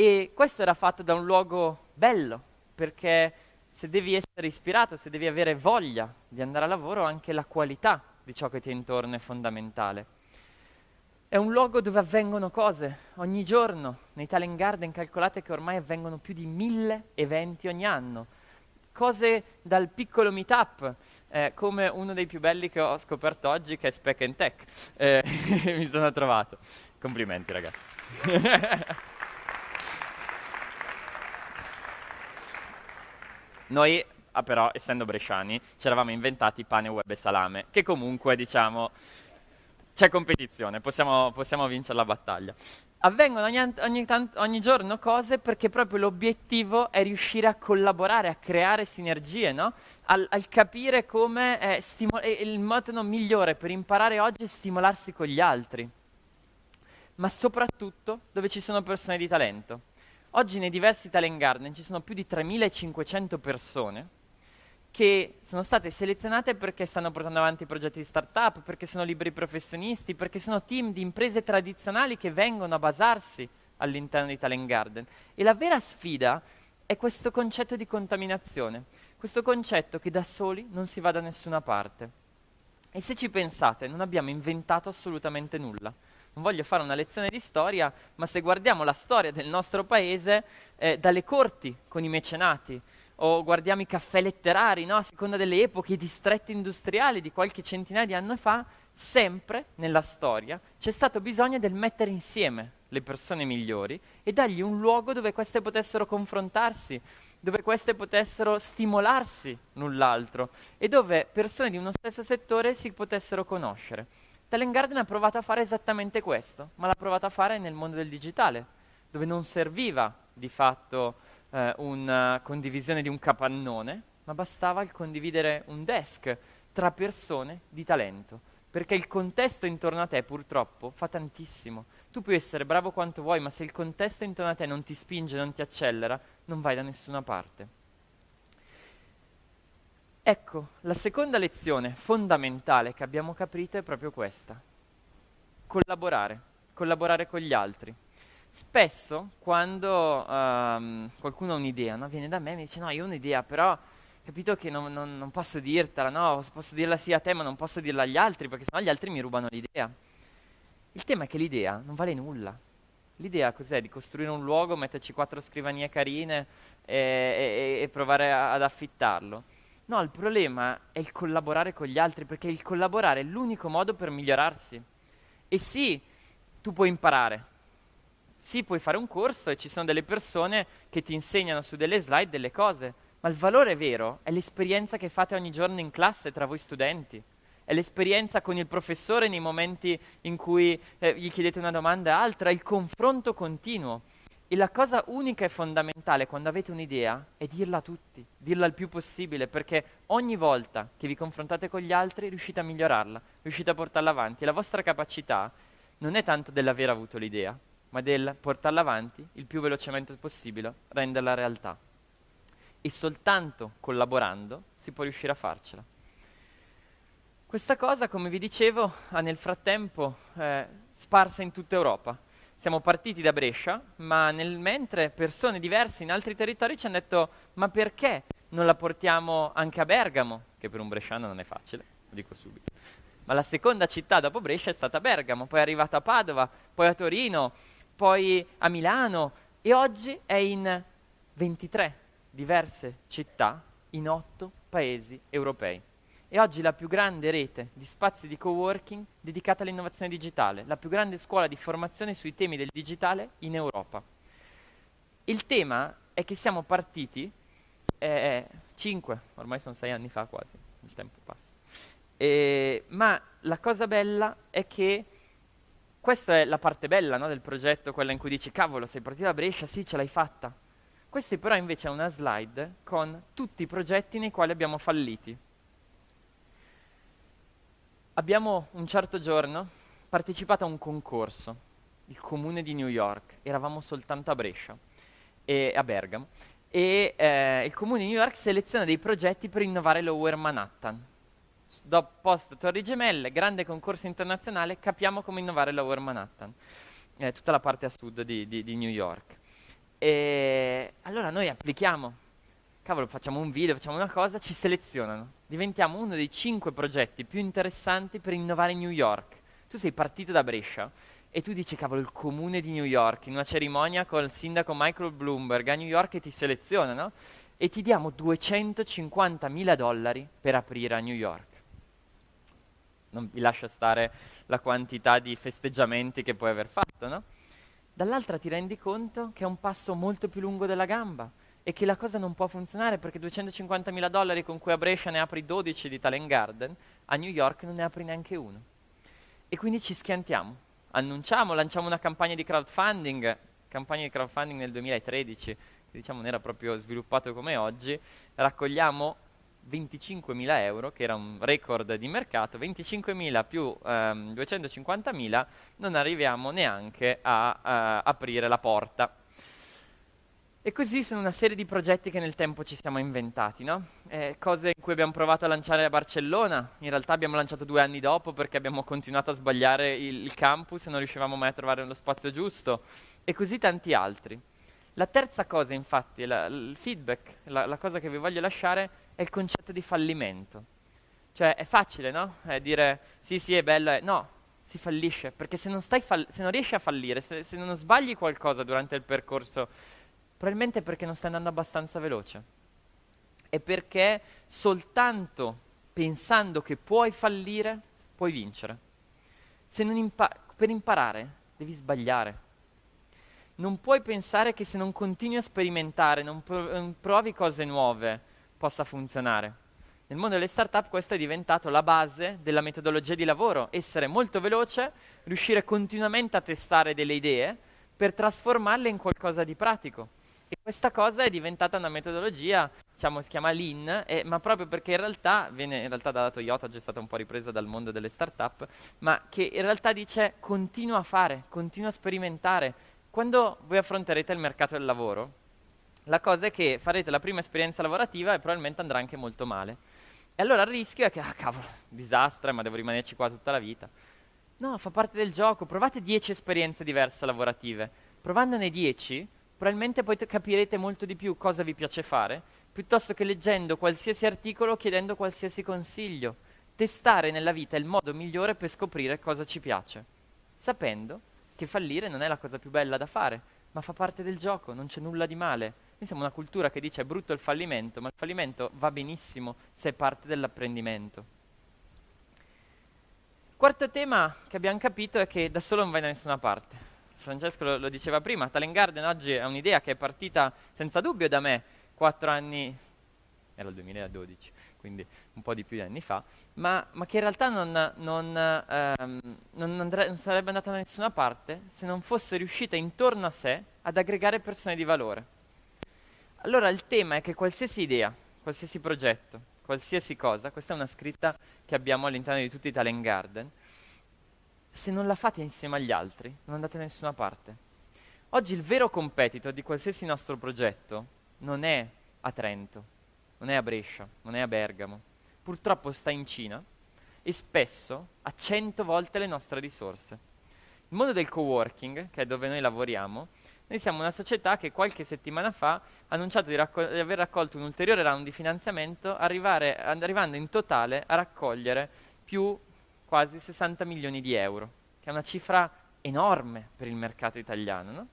E questo era fatto da un luogo bello, perché se devi essere ispirato, se devi avere voglia di andare a lavoro, anche la qualità di ciò che ti è intorno è fondamentale. È un luogo dove avvengono cose ogni giorno. Nei Talent Garden calcolate che ormai avvengono più di mille eventi ogni anno. Cose dal piccolo meetup, eh, come uno dei più belli che ho scoperto oggi, che è Spec and Tech. Eh, [LAUGHS] mi sono trovato. Complimenti ragazzi. [LAUGHS] Noi, ah, però, essendo bresciani, ci eravamo inventati pane, web e salame, che comunque, diciamo, c'è competizione, possiamo, possiamo vincere la battaglia. Avvengono ogni, ogni, ogni, giorno cose perché proprio l'obiettivo è riuscire a collaborare, a creare sinergie, no? al, al, capire come è stimo- è il modo migliore per imparare oggi è stimolarsi con gli altri. ma soprattutto dove ci sono persone di talento. Oggi nei diversi Talent Garden ci sono più di 3500 persone che sono state selezionate perché stanno portando avanti progetti di start-up, perché sono liberi professionisti, perché sono team di imprese tradizionali che vengono a basarsi all'interno di Talent Garden. E la vera sfida è questo concetto di contaminazione, questo concetto che da soli non si va da nessuna parte. E se ci pensate, non abbiamo inventato assolutamente nulla. Non voglio fare una lezione di storia, ma se guardiamo la storia del nostro paese, eh, dalle corti con i mecenati, o guardiamo i caffè letterari, no? a seconda delle epoche, i distretti industriali di qualche centinaia di anni fa, sempre nella storia c'è stato bisogno del mettere insieme le persone migliori e dargli un luogo dove queste potessero confrontarsi, dove queste potessero stimolarsi l'un l'altro e dove persone di uno stesso settore si potessero conoscere. Talent Garden ha provato a fare esattamente questo, ma l'ha provato a fare nel mondo del digitale, dove non serviva di fatto eh, una condivisione di un capannone, ma bastava il condividere un desk tra persone di talento, perché il contesto intorno a te purtroppo fa tantissimo. Tu puoi essere bravo quanto vuoi, ma se il contesto intorno a te non ti spinge, non ti accelera, non vai da nessuna parte. Ecco, la seconda lezione fondamentale che abbiamo capito è proprio questa. Collaborare, collaborare con gli altri. Spesso quando um, qualcuno ha un'idea, no? viene da me e mi dice no, io ho un'idea, però capito che non, non, non, posso dirtela, no? Posso dirla sì a te, ma non posso dirla agli altri, perché sennò gli altri mi rubano l'idea. Il tema è che l'idea non vale nulla. L'idea cos'è? Di costruire un luogo, metterci quattro scrivanie carine e, e, e provare a, ad affittarlo. No, il problema è il collaborare con gli altri, perché il collaborare è l'unico modo per migliorarsi. E sì, tu puoi imparare. Sì, puoi fare un corso e ci sono delle persone che ti insegnano su delle slide delle cose, ma il valore vero è l'esperienza che fate ogni giorno in classe tra voi studenti. È l'esperienza con il professore nei momenti in cui eh, gli chiedete una domanda e altra, il confronto continuo. E la cosa unica e fondamentale quando avete un'idea è dirla a tutti, dirla il più possibile, perché ogni volta che vi confrontate con gli altri riuscite a migliorarla, riuscite a portarla avanti. E la vostra capacità non è tanto dell'aver avuto l'idea, ma del portarla avanti il più velocemente possibile, renderla realtà. E soltanto collaborando si può riuscire a farcela. Questa cosa, come vi dicevo, ha nel frattempo eh, sparsa in tutta Europa siamo partiti da Brescia, ma nel mentre persone diverse in altri territori ci hanno detto ma perché non la portiamo anche a Bergamo, che per un bresciano non è facile, lo dico subito. Ma la seconda città dopo Brescia è stata Bergamo, poi è arrivata a Padova, poi a Torino, poi a Milano e oggi è in 23 diverse città in 8 paesi europei è oggi la più grande rete di spazi di coworking dedicata all'innovazione digitale, la più grande scuola di formazione sui temi del digitale in Europa. Il tema è che siamo partiti eh, 5, ormai sono 6 anni fa quasi, il tempo passa. Eh, ma la cosa bella è che questa è la parte bella no, del progetto, quella in cui dici cavolo sei partito da Brescia, sì ce l'hai fatta. Questa però invece è una slide con tutti i progetti nei quali abbiamo falliti Abbiamo un certo giorno partecipato a un concorso, il comune di New York, eravamo soltanto a Brescia e a Bergamo, e eh, il comune di New York seleziona dei progetti per innovare Lower Manhattan. Dopo post Torri Gemelle, grande concorso internazionale, capiamo come innovare Lower Manhattan, eh, tutta la parte a sud di, di, di New York. E allora noi applichiamo cavolo, facciamo un video, facciamo una cosa, ci selezionano. Diventiamo uno dei cinque progetti più interessanti per innovare New York. Tu sei partito da Brescia e tu dici, cavolo, il comune di New York, in una cerimonia col sindaco Michael Bloomberg a New York e ti selezionano e ti diamo 250 mila dollari per aprire a New York. Non vi lascia stare la quantità di festeggiamenti che puoi aver fatto, no? Dall'altra ti rendi conto che è un passo molto più lungo della gamba e che la cosa non può funzionare perché 250 mila dollari con cui a Brescia ne apri 12 di Talent Garden, a New York non ne apri neanche uno. E quindi ci schiantiamo, annunciamo, lanciamo una campagna di crowdfunding, campagna di crowdfunding nel 2013, che diciamo non era proprio sviluppato come oggi, raccogliamo 25.000 euro, che era un record di mercato, 25.000 più ehm, 250.000, non arriviamo neanche a, a eh, aprire la porta. E così sono una serie di progetti che nel tempo ci siamo inventati, no? eh, cose in cui abbiamo provato a lanciare a Barcellona, in realtà abbiamo lanciato due anni dopo perché abbiamo continuato a sbagliare il, il campus e non riuscivamo mai a trovare lo spazio giusto, e così tanti altri. La terza cosa, infatti, la, il feedback, la, la, cosa che vi voglio lasciare è il concetto di fallimento. Cioè, è facile, no? È dire, sì, sì, è bello, è... no, si fallisce, perché se non, se non riesci a fallire, se, se non sbagli qualcosa durante il percorso Probabilmente perché non stai andando abbastanza veloce. E perché soltanto pensando che puoi fallire, puoi vincere. Impa- per imparare devi sbagliare. Non puoi pensare che se non continui a sperimentare, non, non provi cose nuove, possa funzionare. Nel mondo delle startup questo è diventato la base della metodologia di lavoro, essere molto veloce, riuscire continuamente a testare delle idee per trasformarle in qualcosa di pratico. E questa cosa è diventata una metodologia, diciamo, si chiama Lean, eh, ma proprio perché in realtà, viene in realtà dalla Toyota, già stata un po' ripresa dal mondo delle start-up, ma che in realtà dice continua a fare, continua a sperimentare. Quando voi affronterete il mercato del lavoro, la cosa è che farete la prima esperienza lavorativa e probabilmente andrà anche molto male. E allora il rischio è che, ah cavolo, disastro, ma devo rimanerci qua tutta la vita. No, fa parte del gioco, provate 10 esperienze diverse lavorative. Provandone 10, probabilmente poi capirete molto di più cosa vi piace fare, piuttosto che leggendo qualsiasi articolo o chiedendo qualsiasi consiglio. Testare nella vita è il modo migliore per scoprire cosa ci piace, sapendo che fallire non è la cosa più bella da fare, ma fa parte del gioco, non c'è nulla di male. Noi siamo una cultura che dice è brutto il fallimento, ma il fallimento va benissimo se è parte dell'apprendimento. Quarto tema che abbiamo capito è che da solo non vai da nessuna parte. Francesco lo, lo diceva prima, Talent Garden oggi è un'idea che è partita senza dubbio da me quattro anni, era il 2012, quindi un po' di più di anni fa, ma, ma che in realtà non, non, ehm, non, andre- non sarebbe andata da nessuna parte se non fosse riuscita intorno a sé ad aggregare persone di valore. Allora il tema è che qualsiasi idea, qualsiasi progetto, qualsiasi cosa, questa è una scritta che abbiamo all'interno di tutti i Talent Garden, se non la fate insieme agli altri, non andate da nessuna parte. Oggi il vero competitor di qualsiasi nostro progetto non è a Trento, non è a Brescia, non è a Bergamo. Purtroppo sta in Cina e spesso ha cento volte le nostre risorse. Il mondo del coworking, che è dove noi lavoriamo, noi siamo una società che qualche settimana fa ha annunciato di, raccol- di aver raccolto un ulteriore round di finanziamento, arrivare, arrivando in totale a raccogliere più quasi 60 milioni di euro, che è una cifra enorme per il mercato italiano. No?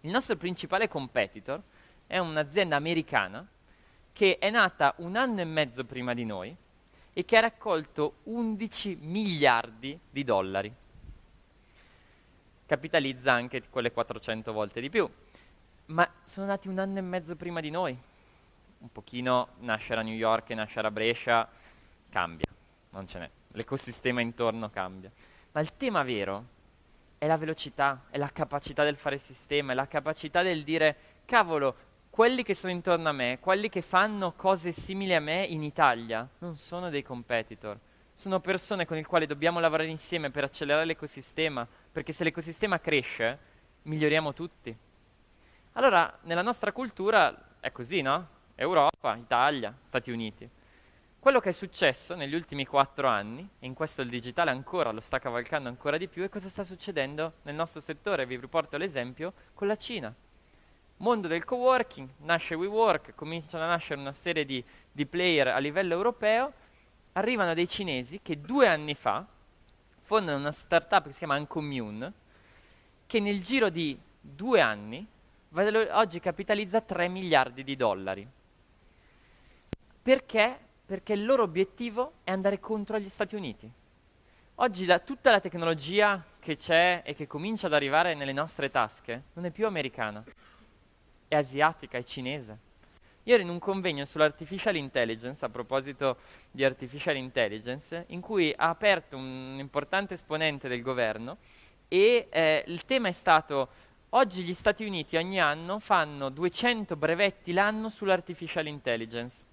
Il nostro principale competitor è un'azienda americana che è nata un anno e mezzo prima di noi e che ha raccolto 11 miliardi di dollari. Capitalizza anche quelle 400 volte di più. Ma sono nati un anno e mezzo prima di noi. Un pochino nascere a New York e nascere a Brescia cambia, non ce n'è l'ecosistema intorno cambia. Ma il tema vero è la velocità, è la capacità del fare sistema, è la capacità del dire, cavolo, quelli che sono intorno a me, quelli che fanno cose simili a me in Italia, non sono dei competitor, sono persone con le quali dobbiamo lavorare insieme per accelerare l'ecosistema, perché se l'ecosistema cresce, miglioriamo tutti. Allora, nella nostra cultura è così, no? Europa, Italia, Stati Uniti. Quello che è successo negli ultimi quattro anni, e in questo il digitale ancora lo sta cavalcando ancora di più, è cosa sta succedendo nel nostro settore. Vi riporto l'esempio con la Cina. Mondo del coworking, nasce WeWork, cominciano a nascere una serie di, di player a livello europeo, arrivano dei cinesi che due anni fa fondano una startup che si chiama Uncommune, che nel giro di due anni oggi capitalizza 3 miliardi di dollari. Perché? Perché il loro obiettivo è andare contro gli Stati Uniti. Oggi la, tutta la tecnologia che c'è e che comincia ad arrivare nelle nostre tasche non è più americana, è asiatica, è cinese. Io ero in un convegno sull'artificial intelligence, a proposito di artificial intelligence, in cui ha aperto un importante esponente del governo e eh, il tema è stato oggi gli Stati Uniti ogni anno fanno 200 brevetti l'anno sull'artificial intelligence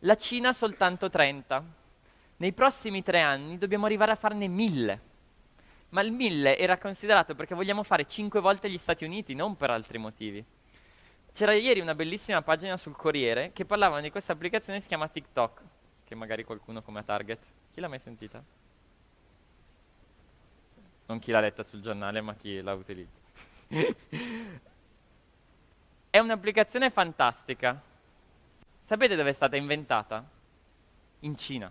la Cina soltanto 30. Nei prossimi tre anni dobbiamo arrivare a farne 1000. Ma il 1000 era considerato perché vogliamo fare 5 volte gli Stati Uniti, non per altri motivi. C'era ieri una bellissima pagina sul Corriere che parlava di questa applicazione che si chiama TikTok, che magari qualcuno come a Target. Chi l'ha mai sentita? Non chi l'ha letta sul giornale, ma chi la utilizza. [LAUGHS] È un'applicazione fantastica. Sapete dove è stata inventata? In Cina.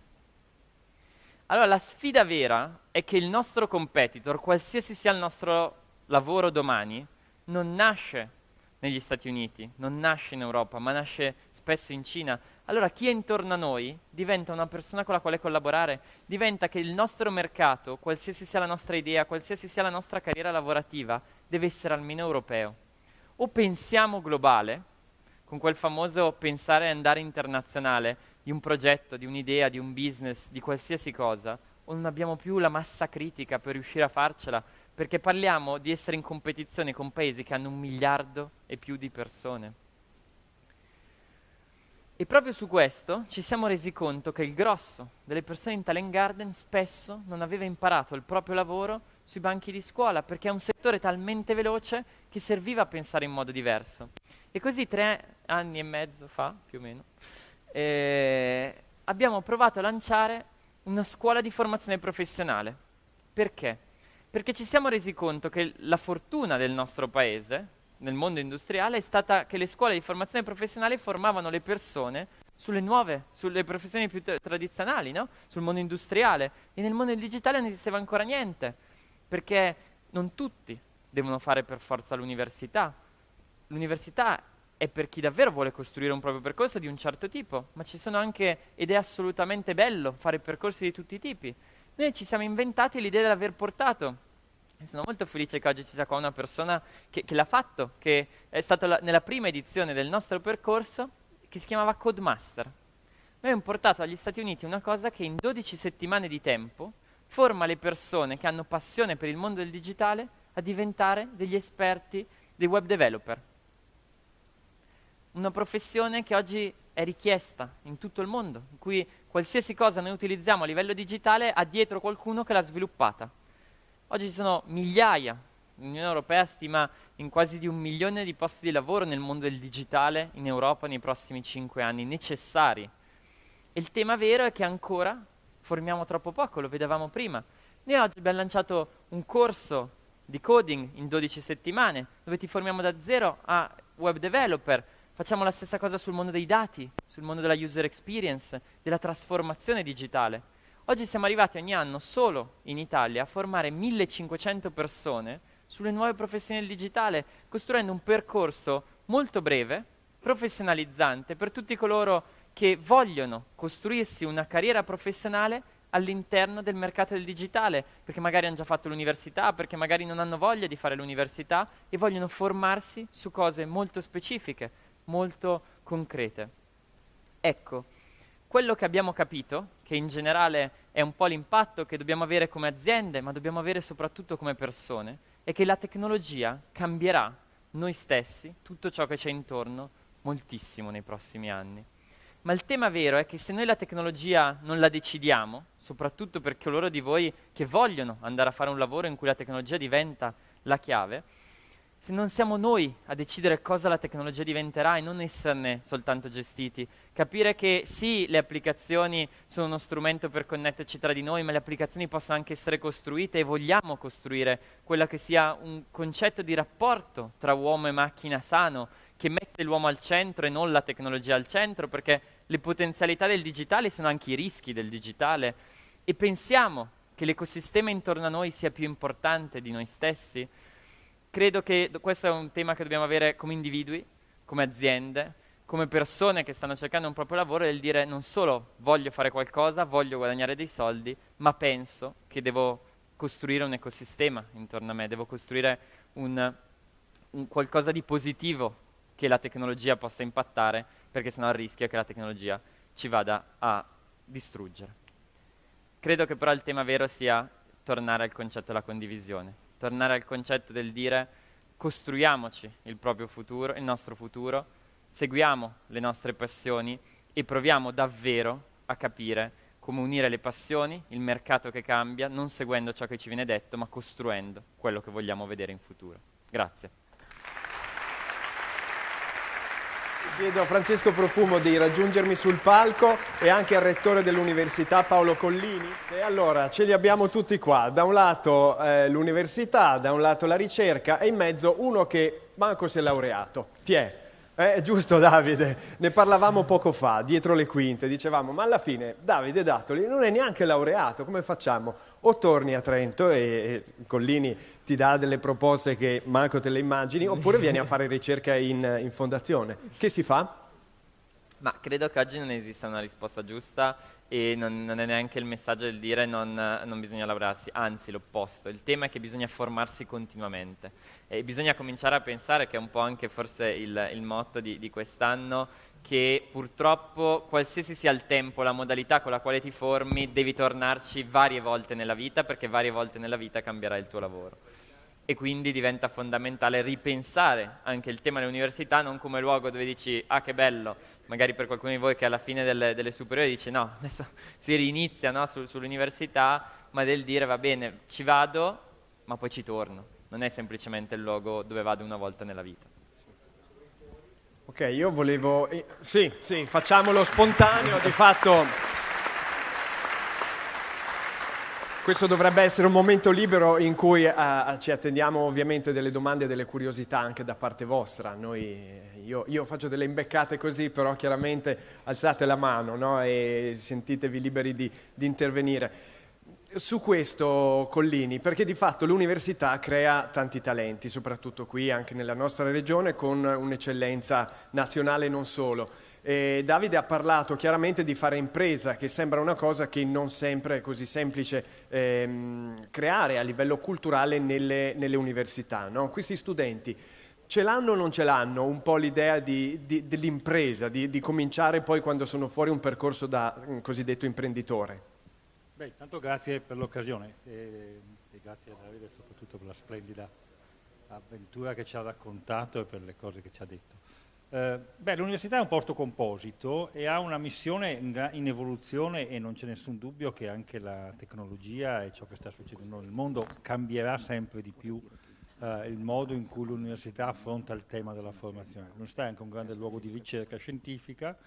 Allora la sfida vera è che il nostro competitor, qualsiasi sia il nostro lavoro domani, non nasce negli Stati Uniti, non nasce in Europa, ma nasce spesso in Cina. Allora chi è intorno a noi diventa una persona con la quale collaborare, diventa che il nostro mercato, qualsiasi sia la nostra idea, qualsiasi sia la nostra carriera lavorativa, deve essere almeno europeo. O pensiamo globale, con quel famoso pensare e andare internazionale di un progetto, di un'idea, di un business, di qualsiasi cosa, o non abbiamo più la massa critica per riuscire a farcela, perché parliamo di essere in competizione con paesi che hanno un miliardo e più di persone. E proprio su questo ci siamo resi conto che il grosso delle persone in Talent Garden spesso non aveva imparato il proprio lavoro sui banchi di scuola, perché è un settore talmente veloce che serviva a pensare in modo diverso. E così tre anni e mezzo fa, più o meno, eh, abbiamo provato a lanciare una scuola di formazione professionale. Perché? Perché ci siamo resi conto che la fortuna del nostro paese, nel mondo industriale, è stata che le scuole di formazione professionale formavano le persone sulle nuove, sulle professioni più t- tradizionali, no? sul mondo industriale. E nel mondo digitale non esisteva ancora niente, perché non tutti devono fare per forza l'università. L'università è per chi davvero vuole costruire un proprio percorso di un certo tipo, ma ci sono anche, ed è assolutamente bello, fare percorsi di tutti i tipi. Noi ci siamo inventati l'idea di aver portato, e sono molto felice che oggi ci sia qua una persona che, che l'ha fatto, che è stata la, nella prima edizione del nostro percorso, che si chiamava Codemaster. Noi abbiamo portato agli Stati Uniti una cosa che in 12 settimane di tempo forma le persone che hanno passione per il mondo del digitale a diventare degli esperti dei web developer una professione che oggi è richiesta in tutto il mondo, in cui qualsiasi cosa noi utilizziamo a livello digitale ha dietro qualcuno che l'ha sviluppata. Oggi ci sono migliaia, l'Unione Europea stima in quasi di un milione di posti di lavoro nel mondo del digitale in Europa nei prossimi cinque anni, necessari. E il tema vero è che ancora formiamo troppo poco, lo vedevamo prima. Noi oggi abbiamo lanciato un corso di coding in 12 settimane, dove ti formiamo da zero a web developer, Facciamo la stessa cosa sul mondo dei dati, sul mondo della user experience, della trasformazione digitale. Oggi siamo arrivati ogni anno solo in Italia a formare 1500 persone sulle nuove professioni del digitale, costruendo un percorso molto breve, professionalizzante per tutti coloro che vogliono costruirsi una carriera professionale all'interno del mercato del digitale, perché magari hanno già fatto l'università, perché magari non hanno voglia di fare l'università e vogliono formarsi su cose molto specifiche molto concrete. Ecco, quello che abbiamo capito, che in generale è un po' l'impatto che dobbiamo avere come aziende, ma dobbiamo avere soprattutto come persone, è che la tecnologia cambierà noi stessi, tutto ciò che c'è intorno, moltissimo nei prossimi anni. Ma il tema vero è che se noi la tecnologia non la decidiamo, soprattutto per coloro di voi che vogliono andare a fare un lavoro in cui la tecnologia diventa la chiave, se non siamo noi a decidere cosa la tecnologia diventerà e non esserne soltanto gestiti, capire che sì, le applicazioni sono uno strumento per connetterci tra di noi, ma le applicazioni possono anche essere costruite e vogliamo costruire quella che sia un concetto di rapporto tra uomo e macchina sano, che mette l'uomo al centro e non la tecnologia al centro, perché le potenzialità del digitale sono anche i rischi del digitale. E pensiamo che l'ecosistema intorno a noi sia più importante di noi stessi credo che questo è un tema che dobbiamo avere come individui, come aziende, come persone che stanno cercando un proprio lavoro, è il dire non solo voglio fare qualcosa, voglio guadagnare dei soldi, ma penso che devo costruire un ecosistema intorno a me, devo costruire un, un qualcosa di positivo che la tecnologia possa impattare, perché sennò il rischio è che la tecnologia ci vada a distruggere. Credo che però il tema vero sia tornare al concetto della condivisione tornare al concetto del dire costruiamoci il proprio futuro, il nostro futuro, seguiamo le nostre passioni e proviamo davvero a capire come unire le passioni, il mercato che cambia, non seguendo ciò che ci viene detto, ma costruendo quello che vogliamo vedere in futuro. Grazie. Chiedo a Francesco Profumo di raggiungermi sul palco e anche al rettore dell'università Paolo Collini. E allora ce li abbiamo tutti qua, da un lato eh, l'università, da un lato la ricerca e in mezzo uno che manco si è laureato. È? Eh, giusto [LAUGHS] Davide, ne parlavamo poco fa, dietro le quinte, dicevamo, ma alla fine Davide Dattoli non è neanche laureato, come facciamo? O torni a Trento e, e Collini ti dà delle proposte che manco te le immagini, [LAUGHS] oppure vieni a fare ricerca in, in fondazione. Che si fa? Ma credo che oggi non esista una risposta giusta e non, non è neanche il messaggio del dire non, non, bisogna lavorarsi, anzi l'opposto, il tema è che bisogna formarsi continuamente e bisogna cominciare a pensare, che è un po' anche forse il, il motto di, di quest'anno, che purtroppo qualsiasi sia il tempo, la modalità con la quale ti formi, devi tornarci varie volte nella vita perché varie volte nella vita cambierà il tuo lavoro e quindi diventa fondamentale ripensare anche il tema dell'università non come luogo dove dici ah che bello, magari per qualcuno di voi che alla fine delle, delle superiori dice no, [LAUGHS] adesso si rinizia no, su, sull'università, ma del dire va bene, ci vado, ma poi ci torno. Non è semplicemente il luogo dove vado una volta nella vita. Ok, io volevo... Eh, sì, sì, facciamolo spontaneo, di fatto Questo dovrebbe essere un momento libero in cui uh, ci attendiamo ovviamente delle domande e delle curiosità anche da parte vostra. Noi, io, io, faccio delle imbeccate così, però chiaramente alzate la mano no? e sentitevi liberi di, di intervenire. Su questo, Collini, perché di fatto l'università crea tanti talenti, soprattutto qui, anche nella nostra regione, con un'eccellenza nazionale non solo. Eh, Davide ha parlato chiaramente di fare impresa, che sembra una cosa che non sempre è così semplice ehm, creare a livello culturale nelle, nelle università. No? Questi studenti ce l'hanno o non ce l'hanno un po' l'idea di, di, dell'impresa, di, di, cominciare poi quando sono fuori un percorso da un cosiddetto imprenditore? Beh, intanto grazie per l'occasione e, e grazie a Davide soprattutto per la splendida avventura che ci ha raccontato e per le cose che ci ha detto. Eh, l'università è un posto composito e ha una missione in, in, evoluzione e non c'è nessun dubbio che anche la tecnologia e ciò che sta succedendo nel mondo cambierà sempre di più eh, il modo in cui l'università affronta il tema della formazione. L'università è anche un grande luogo di ricerca scientifica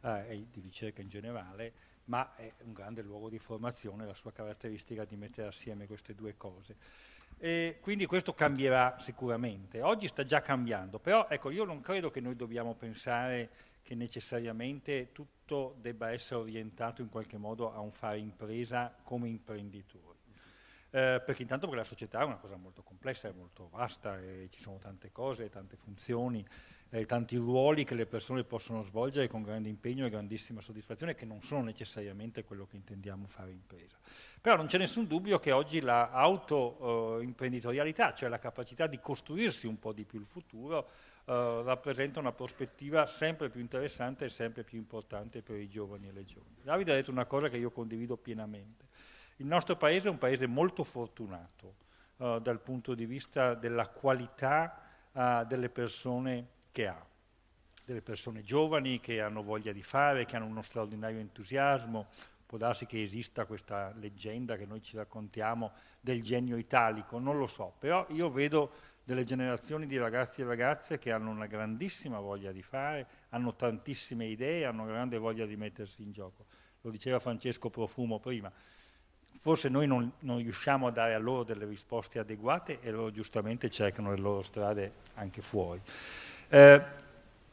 eh, e di ricerca in generale, ma è un grande luogo di formazione, la sua caratteristica di mettere assieme queste due cose. E quindi questo cambierà sicuramente. Oggi sta già cambiando, però ecco, io non credo che noi dobbiamo pensare che necessariamente tutto debba essere orientato in qualche modo a un fare impresa come imprenditori. Eh, perché intanto perché la società è una cosa molto complessa, è molto vasta, e ci sono tante cose, tante funzioni, eh, tanti ruoli che le persone possono svolgere con grande impegno e grandissima soddisfazione, che non sono necessariamente quello che intendiamo fare impresa. Però non c'è nessun dubbio che oggi l'auto-imprenditorialità, eh, cioè la capacità di costruirsi un po' di più il futuro, eh, rappresenta una prospettiva sempre più interessante e sempre più importante per i giovani e le giovani. Davide ha detto una cosa che io condivido pienamente. Il nostro paese è un paese molto fortunato eh, dal punto di vista della qualità eh, delle persone che ha, delle persone giovani che hanno voglia di fare, che hanno uno straordinario entusiasmo. Può darsi che esista questa leggenda che noi ci raccontiamo del genio italico, non lo so, però io vedo delle generazioni di ragazzi e ragazze che hanno una grandissima voglia di fare, hanno tantissime idee, hanno grande voglia di mettersi in gioco. Lo diceva Francesco Profumo prima. Forse noi non, non riusciamo a dare a loro delle risposte adeguate e loro giustamente cercano le loro strade anche fuori. Eh,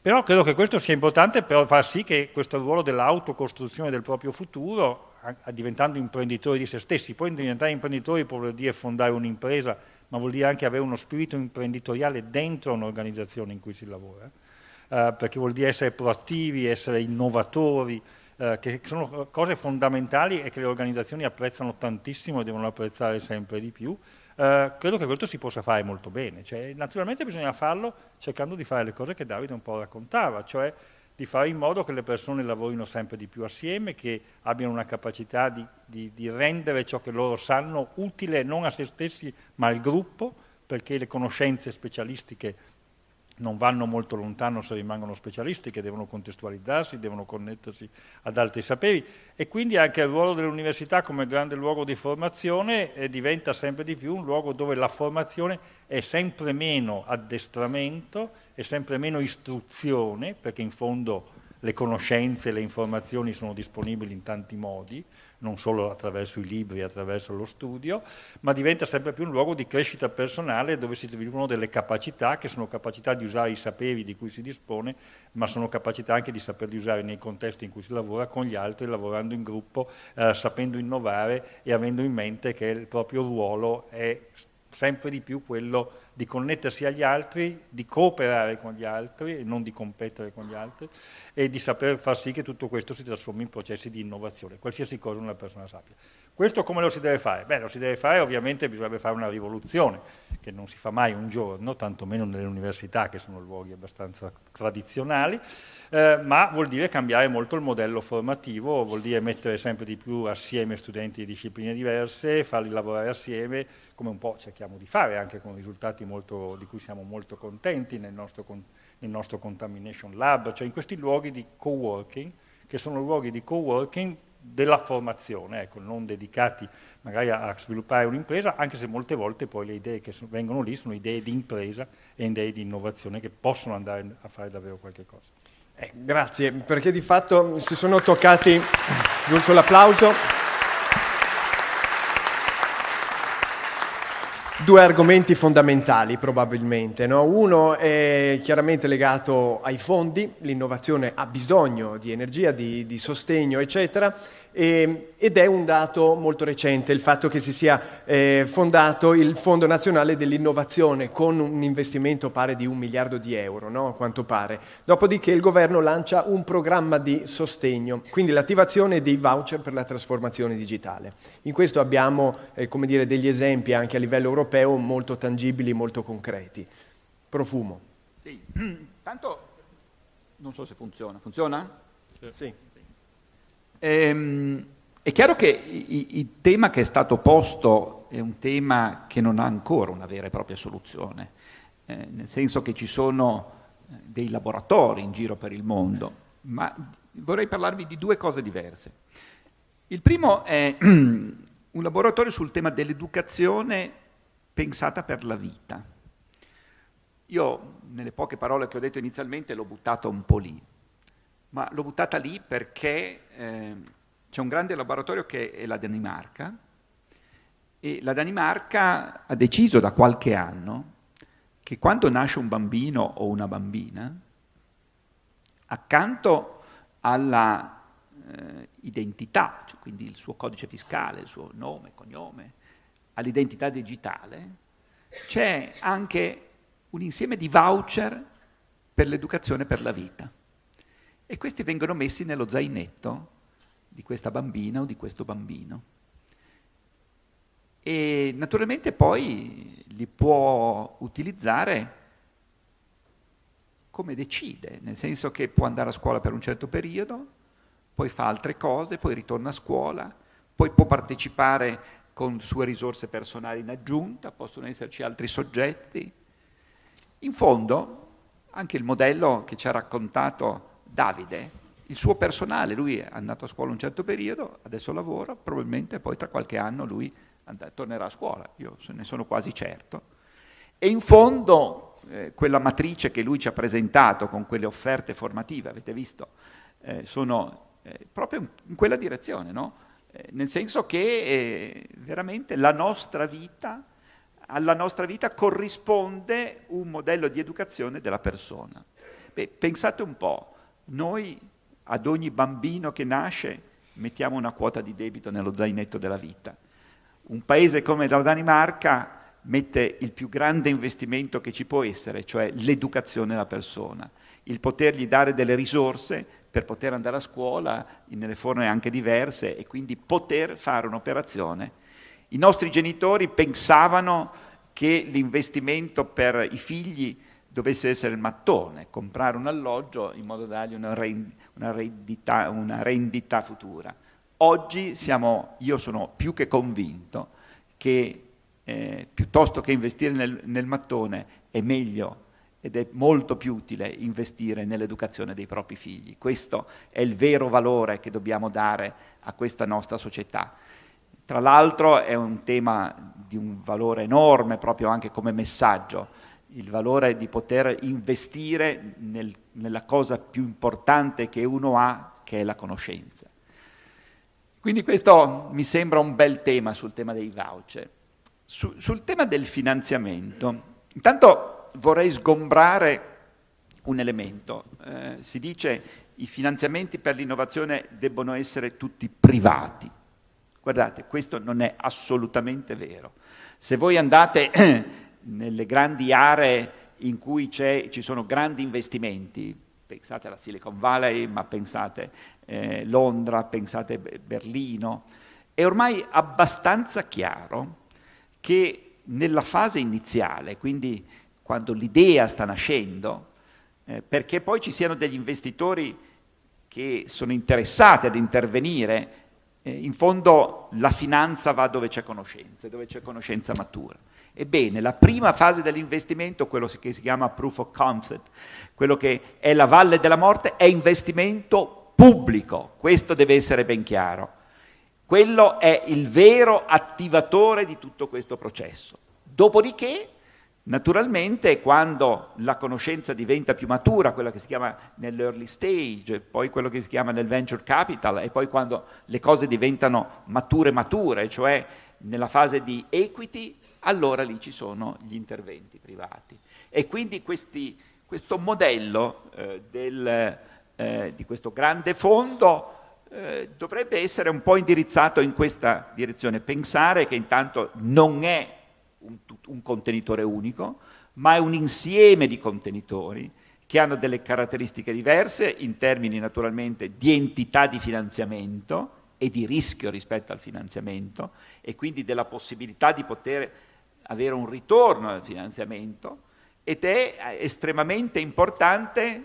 però credo che questo sia importante per far sì che questo ruolo dell'autocostruzione del proprio futuro, diventando imprenditori di se stessi, poi diventare imprenditori vuol dire fondare un'impresa, ma vuol dire anche avere uno spirito imprenditoriale dentro un'organizzazione in cui si lavora, eh, perché vuol dire essere proattivi, essere innovatori, eh, che sono cose fondamentali e che le organizzazioni apprezzano tantissimo e devono apprezzare sempre di più, eh, credo che questo si possa fare molto bene. Cioè, naturalmente bisogna farlo cercando di fare le cose che Davide un po' raccontava, cioè di fare in modo che le persone lavorino sempre di più assieme, che abbiano una capacità di, di, di rendere ciò che loro sanno utile non a se stessi ma al gruppo, perché le conoscenze specialistiche non vanno molto lontano se rimangono specialisti che devono contestualizzarsi, devono connettersi ad altri saperi. E quindi anche il ruolo dell'università come grande luogo di formazione eh, diventa sempre di più un luogo dove la formazione è sempre meno addestramento, è sempre meno istruzione, perché in fondo le conoscenze le informazioni sono disponibili in tanti modi, non solo attraverso i libri, attraverso lo studio, ma diventa sempre più un luogo di crescita personale dove si sviluppano delle capacità che sono capacità di usare i saperi di cui si dispone, ma sono capacità anche di saperli usare nei contesti in cui si lavora con gli altri, lavorando in gruppo, eh, sapendo innovare e avendo in mente che il proprio ruolo è sempre di più quello di connettersi agli altri, di cooperare con gli altri e non di competere con gli altri e di saper far sì che tutto questo si trasformi in processi di innovazione, qualsiasi cosa una persona sappia. Questo come lo si deve fare? Beh, lo si deve fare, ovviamente bisognerebbe fare una rivoluzione, che non si fa mai un giorno, tantomeno nelle università, che sono luoghi abbastanza tradizionali, eh, ma vuol dire cambiare molto il modello formativo, vuol dire mettere sempre di più assieme studenti di discipline diverse, farli lavorare assieme, come un po' cerchiamo di fare, anche con risultati molto, di cui siamo molto contenti nel nostro, nel nostro Contamination Lab, cioè in questi luoghi di co-working, che sono luoghi di co-working della formazione, ecco, non dedicati magari a, sviluppare un'impresa, anche se molte volte poi le idee che vengono lì sono idee di impresa e idee di innovazione che possono andare a fare davvero qualche cosa. Eh, grazie, perché di fatto si sono toccati, giusto l'applauso, due argomenti fondamentali probabilmente. No? Uno è chiaramente legato ai fondi, l'innovazione ha bisogno di energia, di, di sostegno, eccetera e, ed è un dato molto recente il fatto che si sia eh, fondato il Fondo Nazionale dell'Innovazione con un investimento pari di un miliardo di euro, no? a quanto pare. Dopodiché il governo lancia un programma di sostegno, quindi l'attivazione dei voucher per la trasformazione digitale. In questo abbiamo eh, come dire, degli esempi anche a livello europeo molto tangibili, molto concreti. Profumo. Sì, [CLEARS THROAT] tanto non so se funziona. Funziona? Sì. Ehm, è chiaro che il tema che è stato posto è un tema che non ha ancora una vera e propria soluzione, eh, nel senso che ci sono eh, dei laboratori in giro per il mondo, ma vorrei parlarvi di due cose diverse. Il primo è [CLEARS THROAT] un laboratorio sul tema dell'educazione pensata per la vita. Io, nelle poche parole che ho detto inizialmente, l'ho buttato un po' lì ma l'ho buttata lì perché eh, c'è un grande laboratorio che è la Danimarca e la Danimarca ha deciso da qualche anno che quando nasce un bambino o una bambina, accanto alla eh, identità, cioè quindi il suo codice fiscale, il suo nome, cognome, all'identità digitale, c'è anche un insieme di voucher per l'educazione per la vita e questi vengono messi nello zainetto di questa bambina o di questo bambino. E naturalmente poi li può utilizzare come decide, nel senso che può andare a scuola per un certo periodo, poi fa altre cose, poi ritorna a scuola, poi può partecipare con sue risorse personali in aggiunta, possono esserci altri soggetti. In fondo, anche il modello che ci ha raccontato Davide, il suo personale, lui è andato a scuola un certo periodo, adesso lavora, probabilmente poi tra qualche anno lui and- tornerà a scuola, io ne sono quasi certo. E in fondo eh, quella matrice che lui ci ha presentato con quelle offerte formative, avete visto, eh, sono eh, proprio in quella direzione, no? Eh, nel senso che eh, veramente la nostra vita, alla nostra vita corrisponde un modello di educazione della persona. Beh, pensate un po', noi ad ogni bambino che nasce mettiamo una quota di debito nello zainetto della vita. Un paese come la Danimarca mette il più grande investimento che ci può essere, cioè l'educazione della persona, il potergli dare delle risorse per poter andare a scuola nelle forme anche diverse e quindi poter fare un'operazione. I nostri genitori pensavano che l'investimento per i figli dovesse essere il mattone, comprare un alloggio in modo da dargli una, rend- una, rendita, una rendita, futura. Oggi siamo, io sono più che convinto che eh, piuttosto che investire nel, nel, mattone è meglio ed è molto più utile investire nell'educazione dei propri figli. Questo è il vero valore che dobbiamo dare a questa nostra società. Tra l'altro è un tema di un valore enorme proprio anche come messaggio, il valore di poter investire nel, nella cosa più importante che uno ha, che è la conoscenza. Quindi questo mi sembra un bel tema sul tema dei voucher. Su, sul tema del finanziamento, intanto vorrei sgombrare un elemento. Eh, si dice i finanziamenti per l'innovazione debbono essere tutti privati. Guardate, questo non è assolutamente vero. Se voi andate [CLEARS THROAT] nelle grandi aree in cui ci sono grandi investimenti, pensate alla Silicon Valley, ma pensate eh, Londra, pensate Berlino, è ormai abbastanza chiaro che nella fase iniziale, quindi quando l'idea sta nascendo, eh, perché poi ci siano degli investitori che sono interessati ad intervenire, eh, in fondo la finanza va dove c'è conoscenza, dove c'è conoscenza matura. Ebbene, la prima fase dell'investimento, quello che si chiama proof of concept, quello che è la valle della morte, è investimento pubblico, questo deve essere ben chiaro. Quello è il vero attivatore di tutto questo processo. Dopodiché, naturalmente, quando la conoscenza diventa più matura, quella che si chiama nell'early stage, poi quello che si chiama nel venture capital, e poi quando le cose diventano mature mature, cioè nella fase di equity, allora lì ci sono gli interventi privati. E quindi questi, questo modello eh, del, eh, di questo grande fondo eh, dovrebbe essere un po' indirizzato in questa direzione, pensare che intanto non è un, un contenitore unico, ma è un insieme di contenitori che hanno delle caratteristiche diverse in termini naturalmente di entità di finanziamento e di rischio rispetto al finanziamento e quindi della possibilità di poter avere un ritorno al finanziamento ed è eh, estremamente importante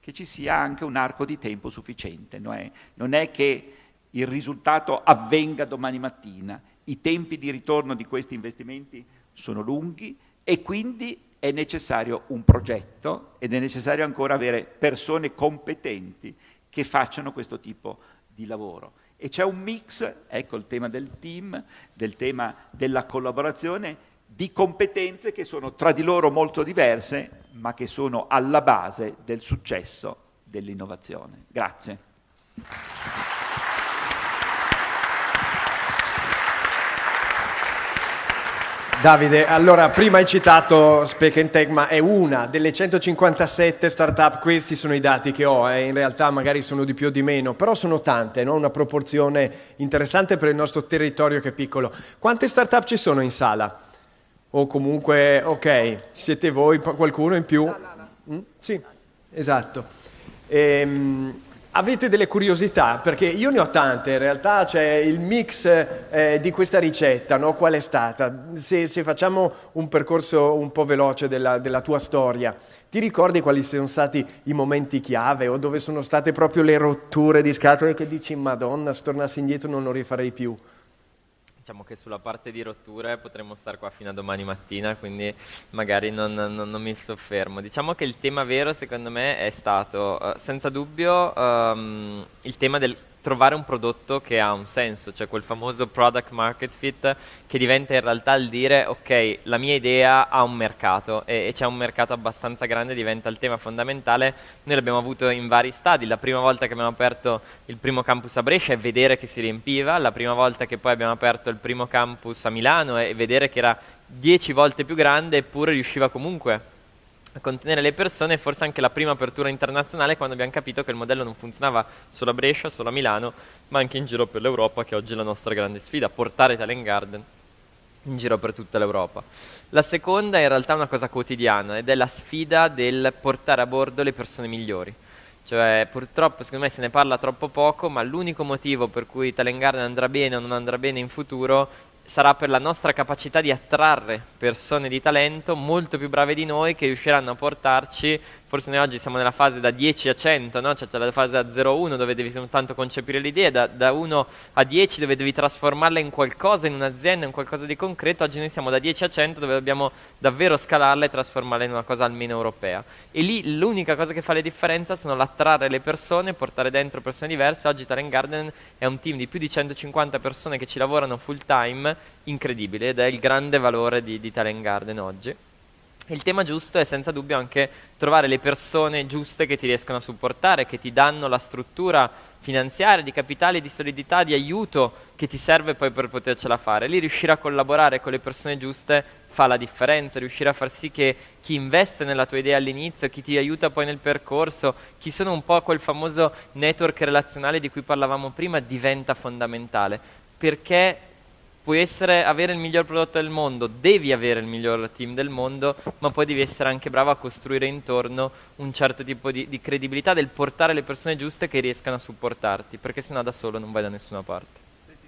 che ci sia anche un arco di tempo sufficiente. Non è, non è che il risultato avvenga domani mattina, i tempi di ritorno di questi investimenti sono lunghi e quindi è necessario un progetto ed è necessario ancora avere persone competenti che facciano questo tipo di lavoro. E c'è un mix, ecco il tema del team, del tema della collaborazione, di competenze che sono tra di loro molto diverse, ma che sono alla base del successo dell'innovazione. Grazie. Davide, allora prima hai citato Spec and Tech, ma è una delle 157 startup, questi sono i dati che ho, eh. in realtà magari sono di più o di meno, però sono tante, no? una proporzione interessante per il nostro territorio che è piccolo. Quante startup ci sono in sala? O comunque, ok, siete voi, qualcuno in più? Mm? Sì, esatto. Ehm, Avete delle curiosità? Perché io ne ho tante, in realtà c'è il mix eh, di questa ricetta, no? qual è stata? Se, se, facciamo un percorso un po' veloce della, della, tua storia, ti ricordi quali sono stati i momenti chiave o dove sono state proprio le rotture di scatole che dici, madonna, se tornassi indietro non lo rifarei più? Diciamo che sulla parte di rotture potremmo stare qua fino a domani mattina, quindi magari non, non, non mi soffermo. Diciamo che il tema vero secondo me è stato uh, senza dubbio um, il tema del trovare un prodotto che ha un senso, cioè quel famoso product market fit che diventa in realtà il dire ok, la mia idea ha un mercato e, e c'è un mercato abbastanza grande, diventa il tema fondamentale. Noi l'abbiamo avuto in vari stadi, la prima volta che abbiamo aperto il primo campus a Brescia e vedere che si riempiva, la prima volta che poi abbiamo aperto il primo campus a Milano e vedere che era dieci volte più grande eppure riusciva comunque a contenere le persone, forse anche la prima apertura internazionale quando abbiamo capito che il modello non funzionava solo a Brescia, solo a Milano, ma anche in giro per l'Europa, che oggi è la nostra grande sfida, portare Talent Garden in giro per tutta l'Europa. La seconda è in realtà una cosa quotidiana ed è la sfida del portare a bordo le persone migliori. Cioè, purtroppo, secondo me se ne parla troppo poco, ma l'unico motivo per cui Talent Garden andrà bene o non andrà bene in futuro sarà per la nostra capacità di attrarre persone di talento molto più brave di noi che riusciranno a portarci forse noi oggi siamo nella fase da 10 a 100, no? cioè c'è la fase da 0 a 1 dove devi soltanto concepire l'idea, da, da 1 a 10 dove devi trasformarla in qualcosa, in un'azienda, in qualcosa di concreto, oggi noi siamo da 10 a 100 dove dobbiamo davvero scalarla e trasformarla in una cosa almeno europea. E lì l'unica cosa che fa la differenza sono l'attrarre le persone, portare dentro persone diverse, oggi Talent Garden è un team di più di 150 persone che ci lavorano full time, incredibile, ed è il grande valore di, di Talent Garden oggi. Il tema giusto è senza dubbio anche trovare le persone giuste che ti riescono a supportare, che ti danno la struttura finanziaria, di capitale, di solidità, di aiuto che ti serve poi per potercela fare. Lì riuscire a collaborare con le persone giuste fa la differenza, riuscire a far sì che chi investe nella tua idea all'inizio, chi ti aiuta poi nel percorso, chi sono un po' quel famoso network relazionale di cui parlavamo prima, diventa fondamentale. Perché puoi essere, avere il miglior prodotto del mondo, devi avere il miglior team del mondo, ma poi devi essere anche bravo a costruire intorno un certo tipo di, di credibilità del portare le persone giuste che riescano a supportarti, perché sennò da solo non vai da nessuna parte.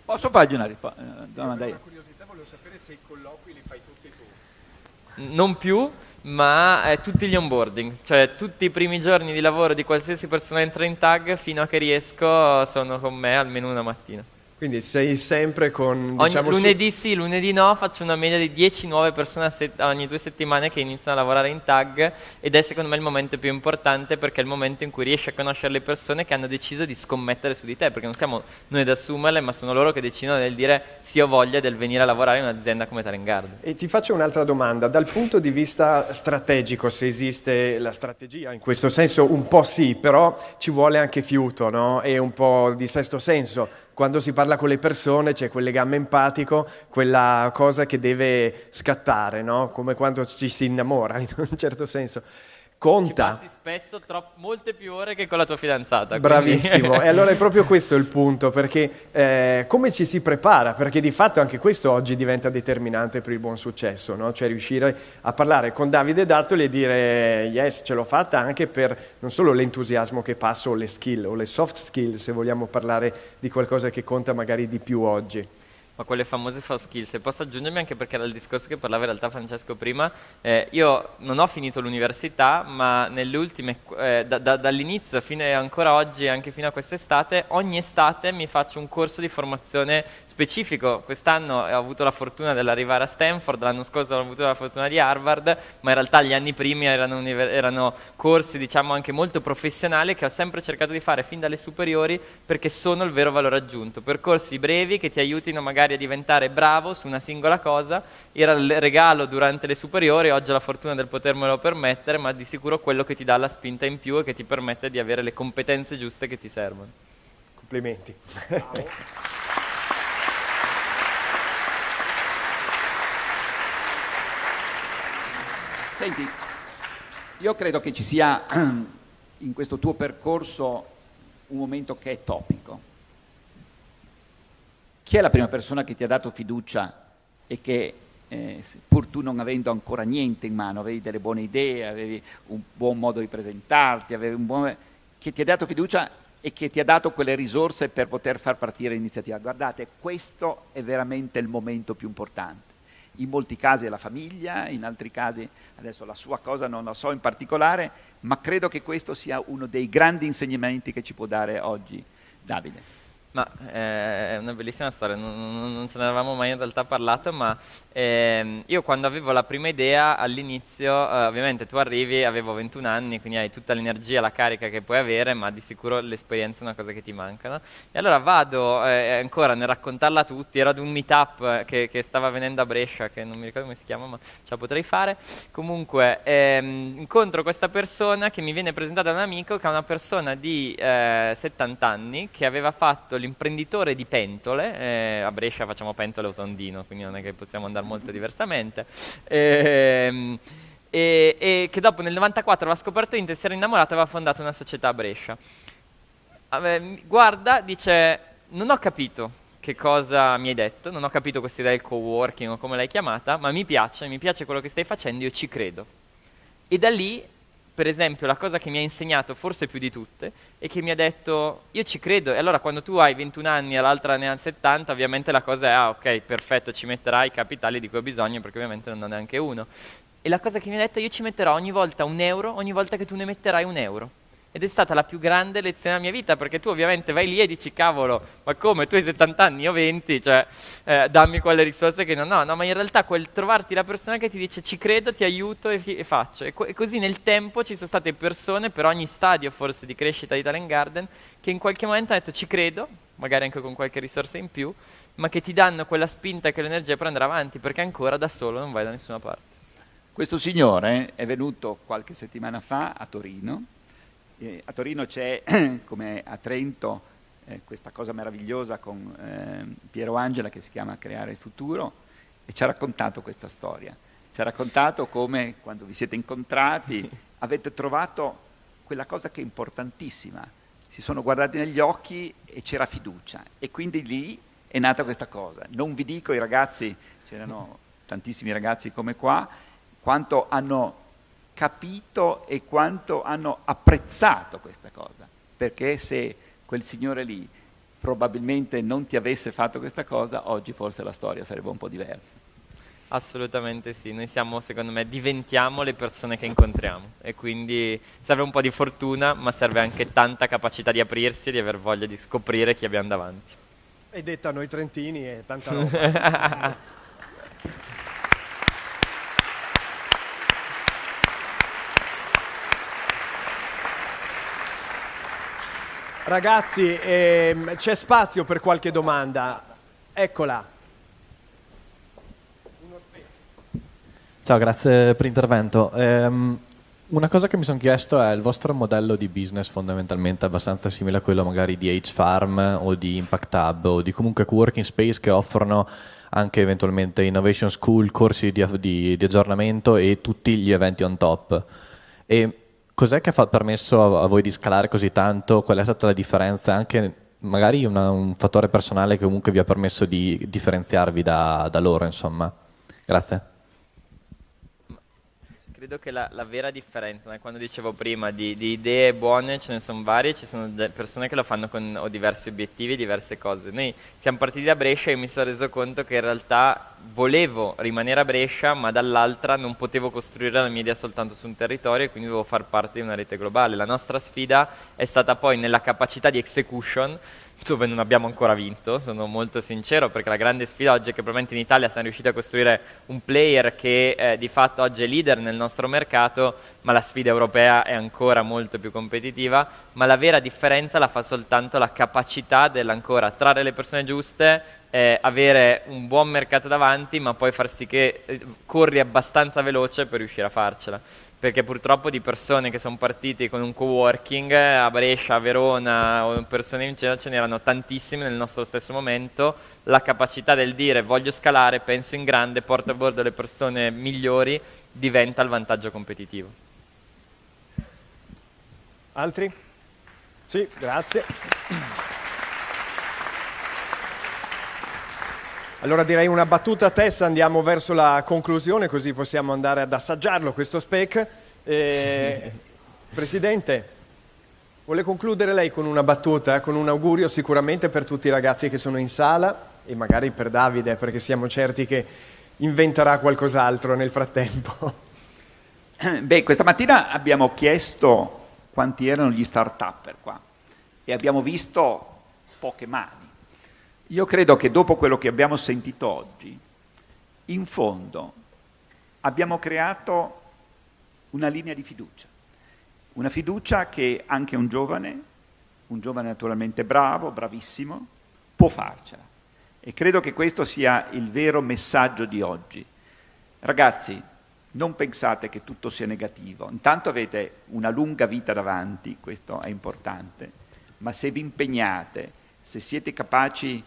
Posso fargli una risposta? Eh, domanda una curiosità, volevo sapere se i colloqui li fai tutti tu. Non più, ma eh, tutti gli onboarding, cioè tutti i primi giorni di lavoro di qualsiasi persona entra in tag fino a che riesco sono con me almeno una mattina. Quindi sei sempre con... Diciamo, ogni lunedì su... sì, lunedì no, faccio una media di 10 nuove persone set- ogni due settimane che iniziano a lavorare in tag ed è secondo me il momento più importante perché è il momento in cui riesci a conoscere le persone che hanno deciso di scommettere su di te, perché non siamo noi ad assumerle, ma sono loro che decidono del dire sì ho voglia del venire a lavorare in un'azienda come Talengard. E ti faccio un'altra domanda, dal punto di vista strategico, se esiste la strategia, in questo senso un po' sì, però ci vuole anche fiuto no? e un po' di sesto senso quando si parla con le persone c'è quel legame empatico, quella cosa che deve scattare, no? come quando ci si innamora [LAUGHS] in un certo senso conta. Spesso troppo, molte più ore che con la tua fidanzata. Bravissimo, [LAUGHS] e allora è proprio questo il punto, perché eh, come ci si prepara? Perché di fatto anche questo oggi diventa determinante per il buon successo, no? cioè riuscire a parlare con Davide Dattoli e dire yes, ce l'ho fatta anche per non solo l'entusiasmo che passo o le skill o le soft skill, se vogliamo parlare di qualcosa che conta magari di più oggi ma quelle famose soft skills. E posso aggiungermi anche perché era il discorso che parlava in realtà Francesco prima, eh, io non ho finito l'università, ma nelle ultime, eh, da, da, dall'inizio fino ancora oggi, anche fino a quest'estate, ogni estate mi faccio un corso di formazione specifico. Quest'anno ho avuto la fortuna dell'arrivare a Stanford, l'anno scorso ho avuto la fortuna di Harvard, ma in realtà gli anni primi erano, erano corsi diciamo anche molto professionali che ho sempre cercato di fare fin dalle superiori perché sono il vero valore aggiunto. Percorsi brevi che ti aiutino magari a diventare bravo su una singola cosa. Era il regalo durante le superiori, oggi ho la fortuna del potermelo permettere, ma di sicuro quello che ti dà la spinta in più e che ti permette di avere le competenze giuste che ti servono. Complimenti. [LAUGHS] Senti, io credo che ci sia [CLEARS THROAT] in questo tuo percorso un momento che è topico. Chi è la prima persona che ti ha dato fiducia e che, eh, pur tu non avendo ancora niente in mano, avevi delle buone idee, avevi un buon modo di presentarti, avevi un buon... che ti ha dato fiducia e che ti ha dato quelle risorse per poter far partire l'iniziativa. Guardate, questo è veramente il momento più importante in molti casi è la famiglia, in altri casi adesso la sua cosa non la so in particolare, ma credo che questo sia uno dei grandi insegnamenti che ci può dare oggi Davide. Ma eh, è una bellissima storia, non, non, ce ne eravamo mai in realtà parlato, ma eh, io quando avevo la prima idea all'inizio, eh, ovviamente tu arrivi, avevo 21 anni, quindi hai tutta l'energia, la carica che puoi avere, ma di sicuro l'esperienza è una cosa che ti manca. No? E allora vado eh, ancora nel raccontarla a tutti, ero ad un meetup eh, che, che, stava venendo a Brescia, che non mi ricordo come si chiama, ma ce la potrei fare. Comunque ehm, incontro questa persona che mi viene presentata da un amico, che è una persona di 70 eh, anni, che aveva fatto l'imprenditore di pentole, eh, a Brescia facciamo pentole o tondino, quindi non è che possiamo andare molto diversamente, ehm, e, e, che dopo nel 94 aveva scoperto Intel, si era innamorato e aveva fondato una società a Brescia. Guarda, dice, non ho capito che cosa mi hai detto, non ho capito questa idea del co-working o come l'hai chiamata, ma mi piace, mi piace quello che stai facendo, io ci credo. E da lì per esempio, la cosa che mi ha insegnato, forse più di tutte, è che mi ha detto, io ci credo, e allora quando tu hai 21 anni e l'altra ne ha 70, ovviamente la cosa è, ah ok, perfetto, ci metterai i capitali di cui ho bisogno, perché ovviamente non ho neanche uno. E la cosa che mi ha detto, io ci metterò ogni volta un euro, ogni volta che tu ne metterai un euro. Ed è stata la più grande lezione della mia vita, perché tu ovviamente vai lì e dici, cavolo, ma come, tu hai 70 anni, io 20, cioè, eh, dammi quelle risorse che non ho. No, ma in realtà quel trovarti la persona che ti dice, ci credo, ti aiuto e, e faccio. E, co- e, così nel tempo ci sono state persone, per ogni stadio forse di crescita di Talent Garden, che in qualche momento hanno detto, ci credo, magari anche con qualche risorsa in più, ma che ti danno quella spinta e quell'energia per andare avanti, perché ancora da solo non vai da nessuna parte. Questo signore è venuto qualche settimana fa a Torino eh, a Torino c'è, [CLEARS THROAT] come a Trento, eh, questa cosa meravigliosa con eh, Piero Angela che si chiama Creare il futuro e ci ha raccontato questa storia. Ci ha raccontato come quando vi siete incontrati [LAUGHS] avete trovato quella cosa che è importantissima. Si sono guardati negli occhi e c'era fiducia e quindi lì è nata questa cosa. Non vi dico i ragazzi, c'erano tantissimi ragazzi come qua, quanto hanno capito e quanto hanno apprezzato questa cosa, perché se quel signore lì probabilmente non ti avesse fatto questa cosa, oggi forse la storia sarebbe un po' diversa. Assolutamente sì, noi siamo, secondo me, diventiamo le persone che incontriamo e quindi serve un po' di fortuna, ma serve anche tanta capacità di aprirsi e di aver voglia di scoprire chi abbiamo davanti. E detta noi trentini e tanta [LAUGHS] roba. Ragazzi, ehm, c'è spazio per qualche domanda. Eccola. Ciao, grazie per l'intervento. Um, una cosa che mi sono chiesto è il vostro modello di business fondamentalmente abbastanza simile a quello magari di H-Farm o di Impact Hub o di comunque co-working space che offrono anche eventualmente Innovation School, corsi di, di, di aggiornamento e tutti gli eventi on top. E Cos'è che ha permesso a voi di scalare così tanto? Qual è stata la differenza? Anche magari una, un fattore personale che comunque vi ha permesso di differenziarvi da, da loro, insomma. Grazie credo che la, la vera differenza, né, quando dicevo prima di, di, idee buone ce ne sono varie, ci sono persone che lo fanno con ho diversi obiettivi, diverse cose. Noi siamo partiti da Brescia e mi sono reso conto che in realtà volevo rimanere a Brescia, ma dall'altra non potevo costruire la mia idea soltanto su un territorio e quindi dovevo far parte di una rete globale. La nostra sfida è stata poi nella capacità di execution dove non abbiamo ancora vinto, sono molto sincero, perché la grande sfida oggi è che probabilmente in Italia siamo riusciti a costruire un player che eh, di fatto oggi è leader nel nostro mercato, ma la sfida europea è ancora molto più competitiva, ma la vera differenza la fa soltanto la capacità dell'ancora attrarre le persone giuste, eh, avere un buon mercato davanti, ma poi far sì che eh, corri abbastanza veloce per riuscire a farcela perché purtroppo di persone che sono partiti con un co-working a Brescia, a Verona o persone in cielo ce n'erano tantissime nel nostro stesso momento, la capacità del dire voglio scalare, penso in grande, porto a bordo le persone migliori diventa il vantaggio competitivo. Altri? Sì, grazie. Allora direi una battuta a testa, andiamo verso la conclusione così possiamo andare ad assaggiarlo questo spec. Eh, [LAUGHS] Presidente, vuole concludere lei con una battuta, con un augurio sicuramente per tutti i ragazzi che sono in sala e magari per Davide perché siamo certi che inventerà qualcos'altro nel frattempo. [CLEARS THROAT] Beh, questa mattina abbiamo chiesto quanti erano gli start-up qua e abbiamo visto poche mani. Io credo che dopo quello che abbiamo sentito oggi, in fondo abbiamo creato una linea di fiducia, una fiducia che anche un giovane, un giovane naturalmente bravo, bravissimo, può farcela. E credo che questo sia il vero messaggio di oggi. Ragazzi, non pensate che tutto sia negativo, intanto avete una lunga vita davanti, questo è importante, ma se vi impegnate, se siete capaci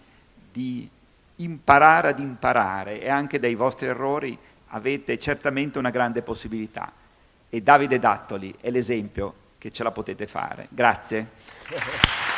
di imparare ad imparare e anche dai vostri errori avete certamente una grande possibilità. E Davide Dattoli è l'esempio che ce la potete fare. Grazie.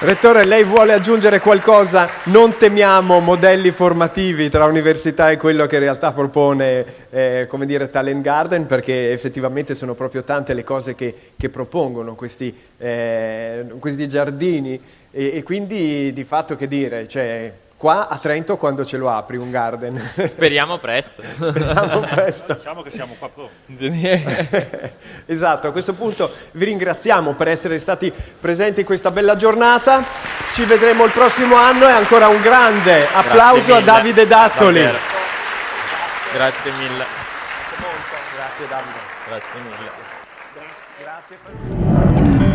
Rettore, lei vuole aggiungere qualcosa? Non temiamo modelli formativi tra università e quello che in realtà propone, eh, come dire, Talent Garden, perché effettivamente sono proprio tante le cose che, che propongono questi, eh, questi giardini e, e, quindi di fatto che dire, cioè, qua a Trento quando ce lo apri un garden? Speriamo presto. [LAUGHS] Speriamo presto. Diciamo che siamo qua pronti. [LAUGHS] esatto, a questo punto vi ringraziamo per essere stati presenti in questa bella giornata. Ci vedremo il prossimo anno e ancora un grande applauso a Davide Dattoli. Davvero. Grazie mille. Grazie Davide. Grazie mille. Grazie.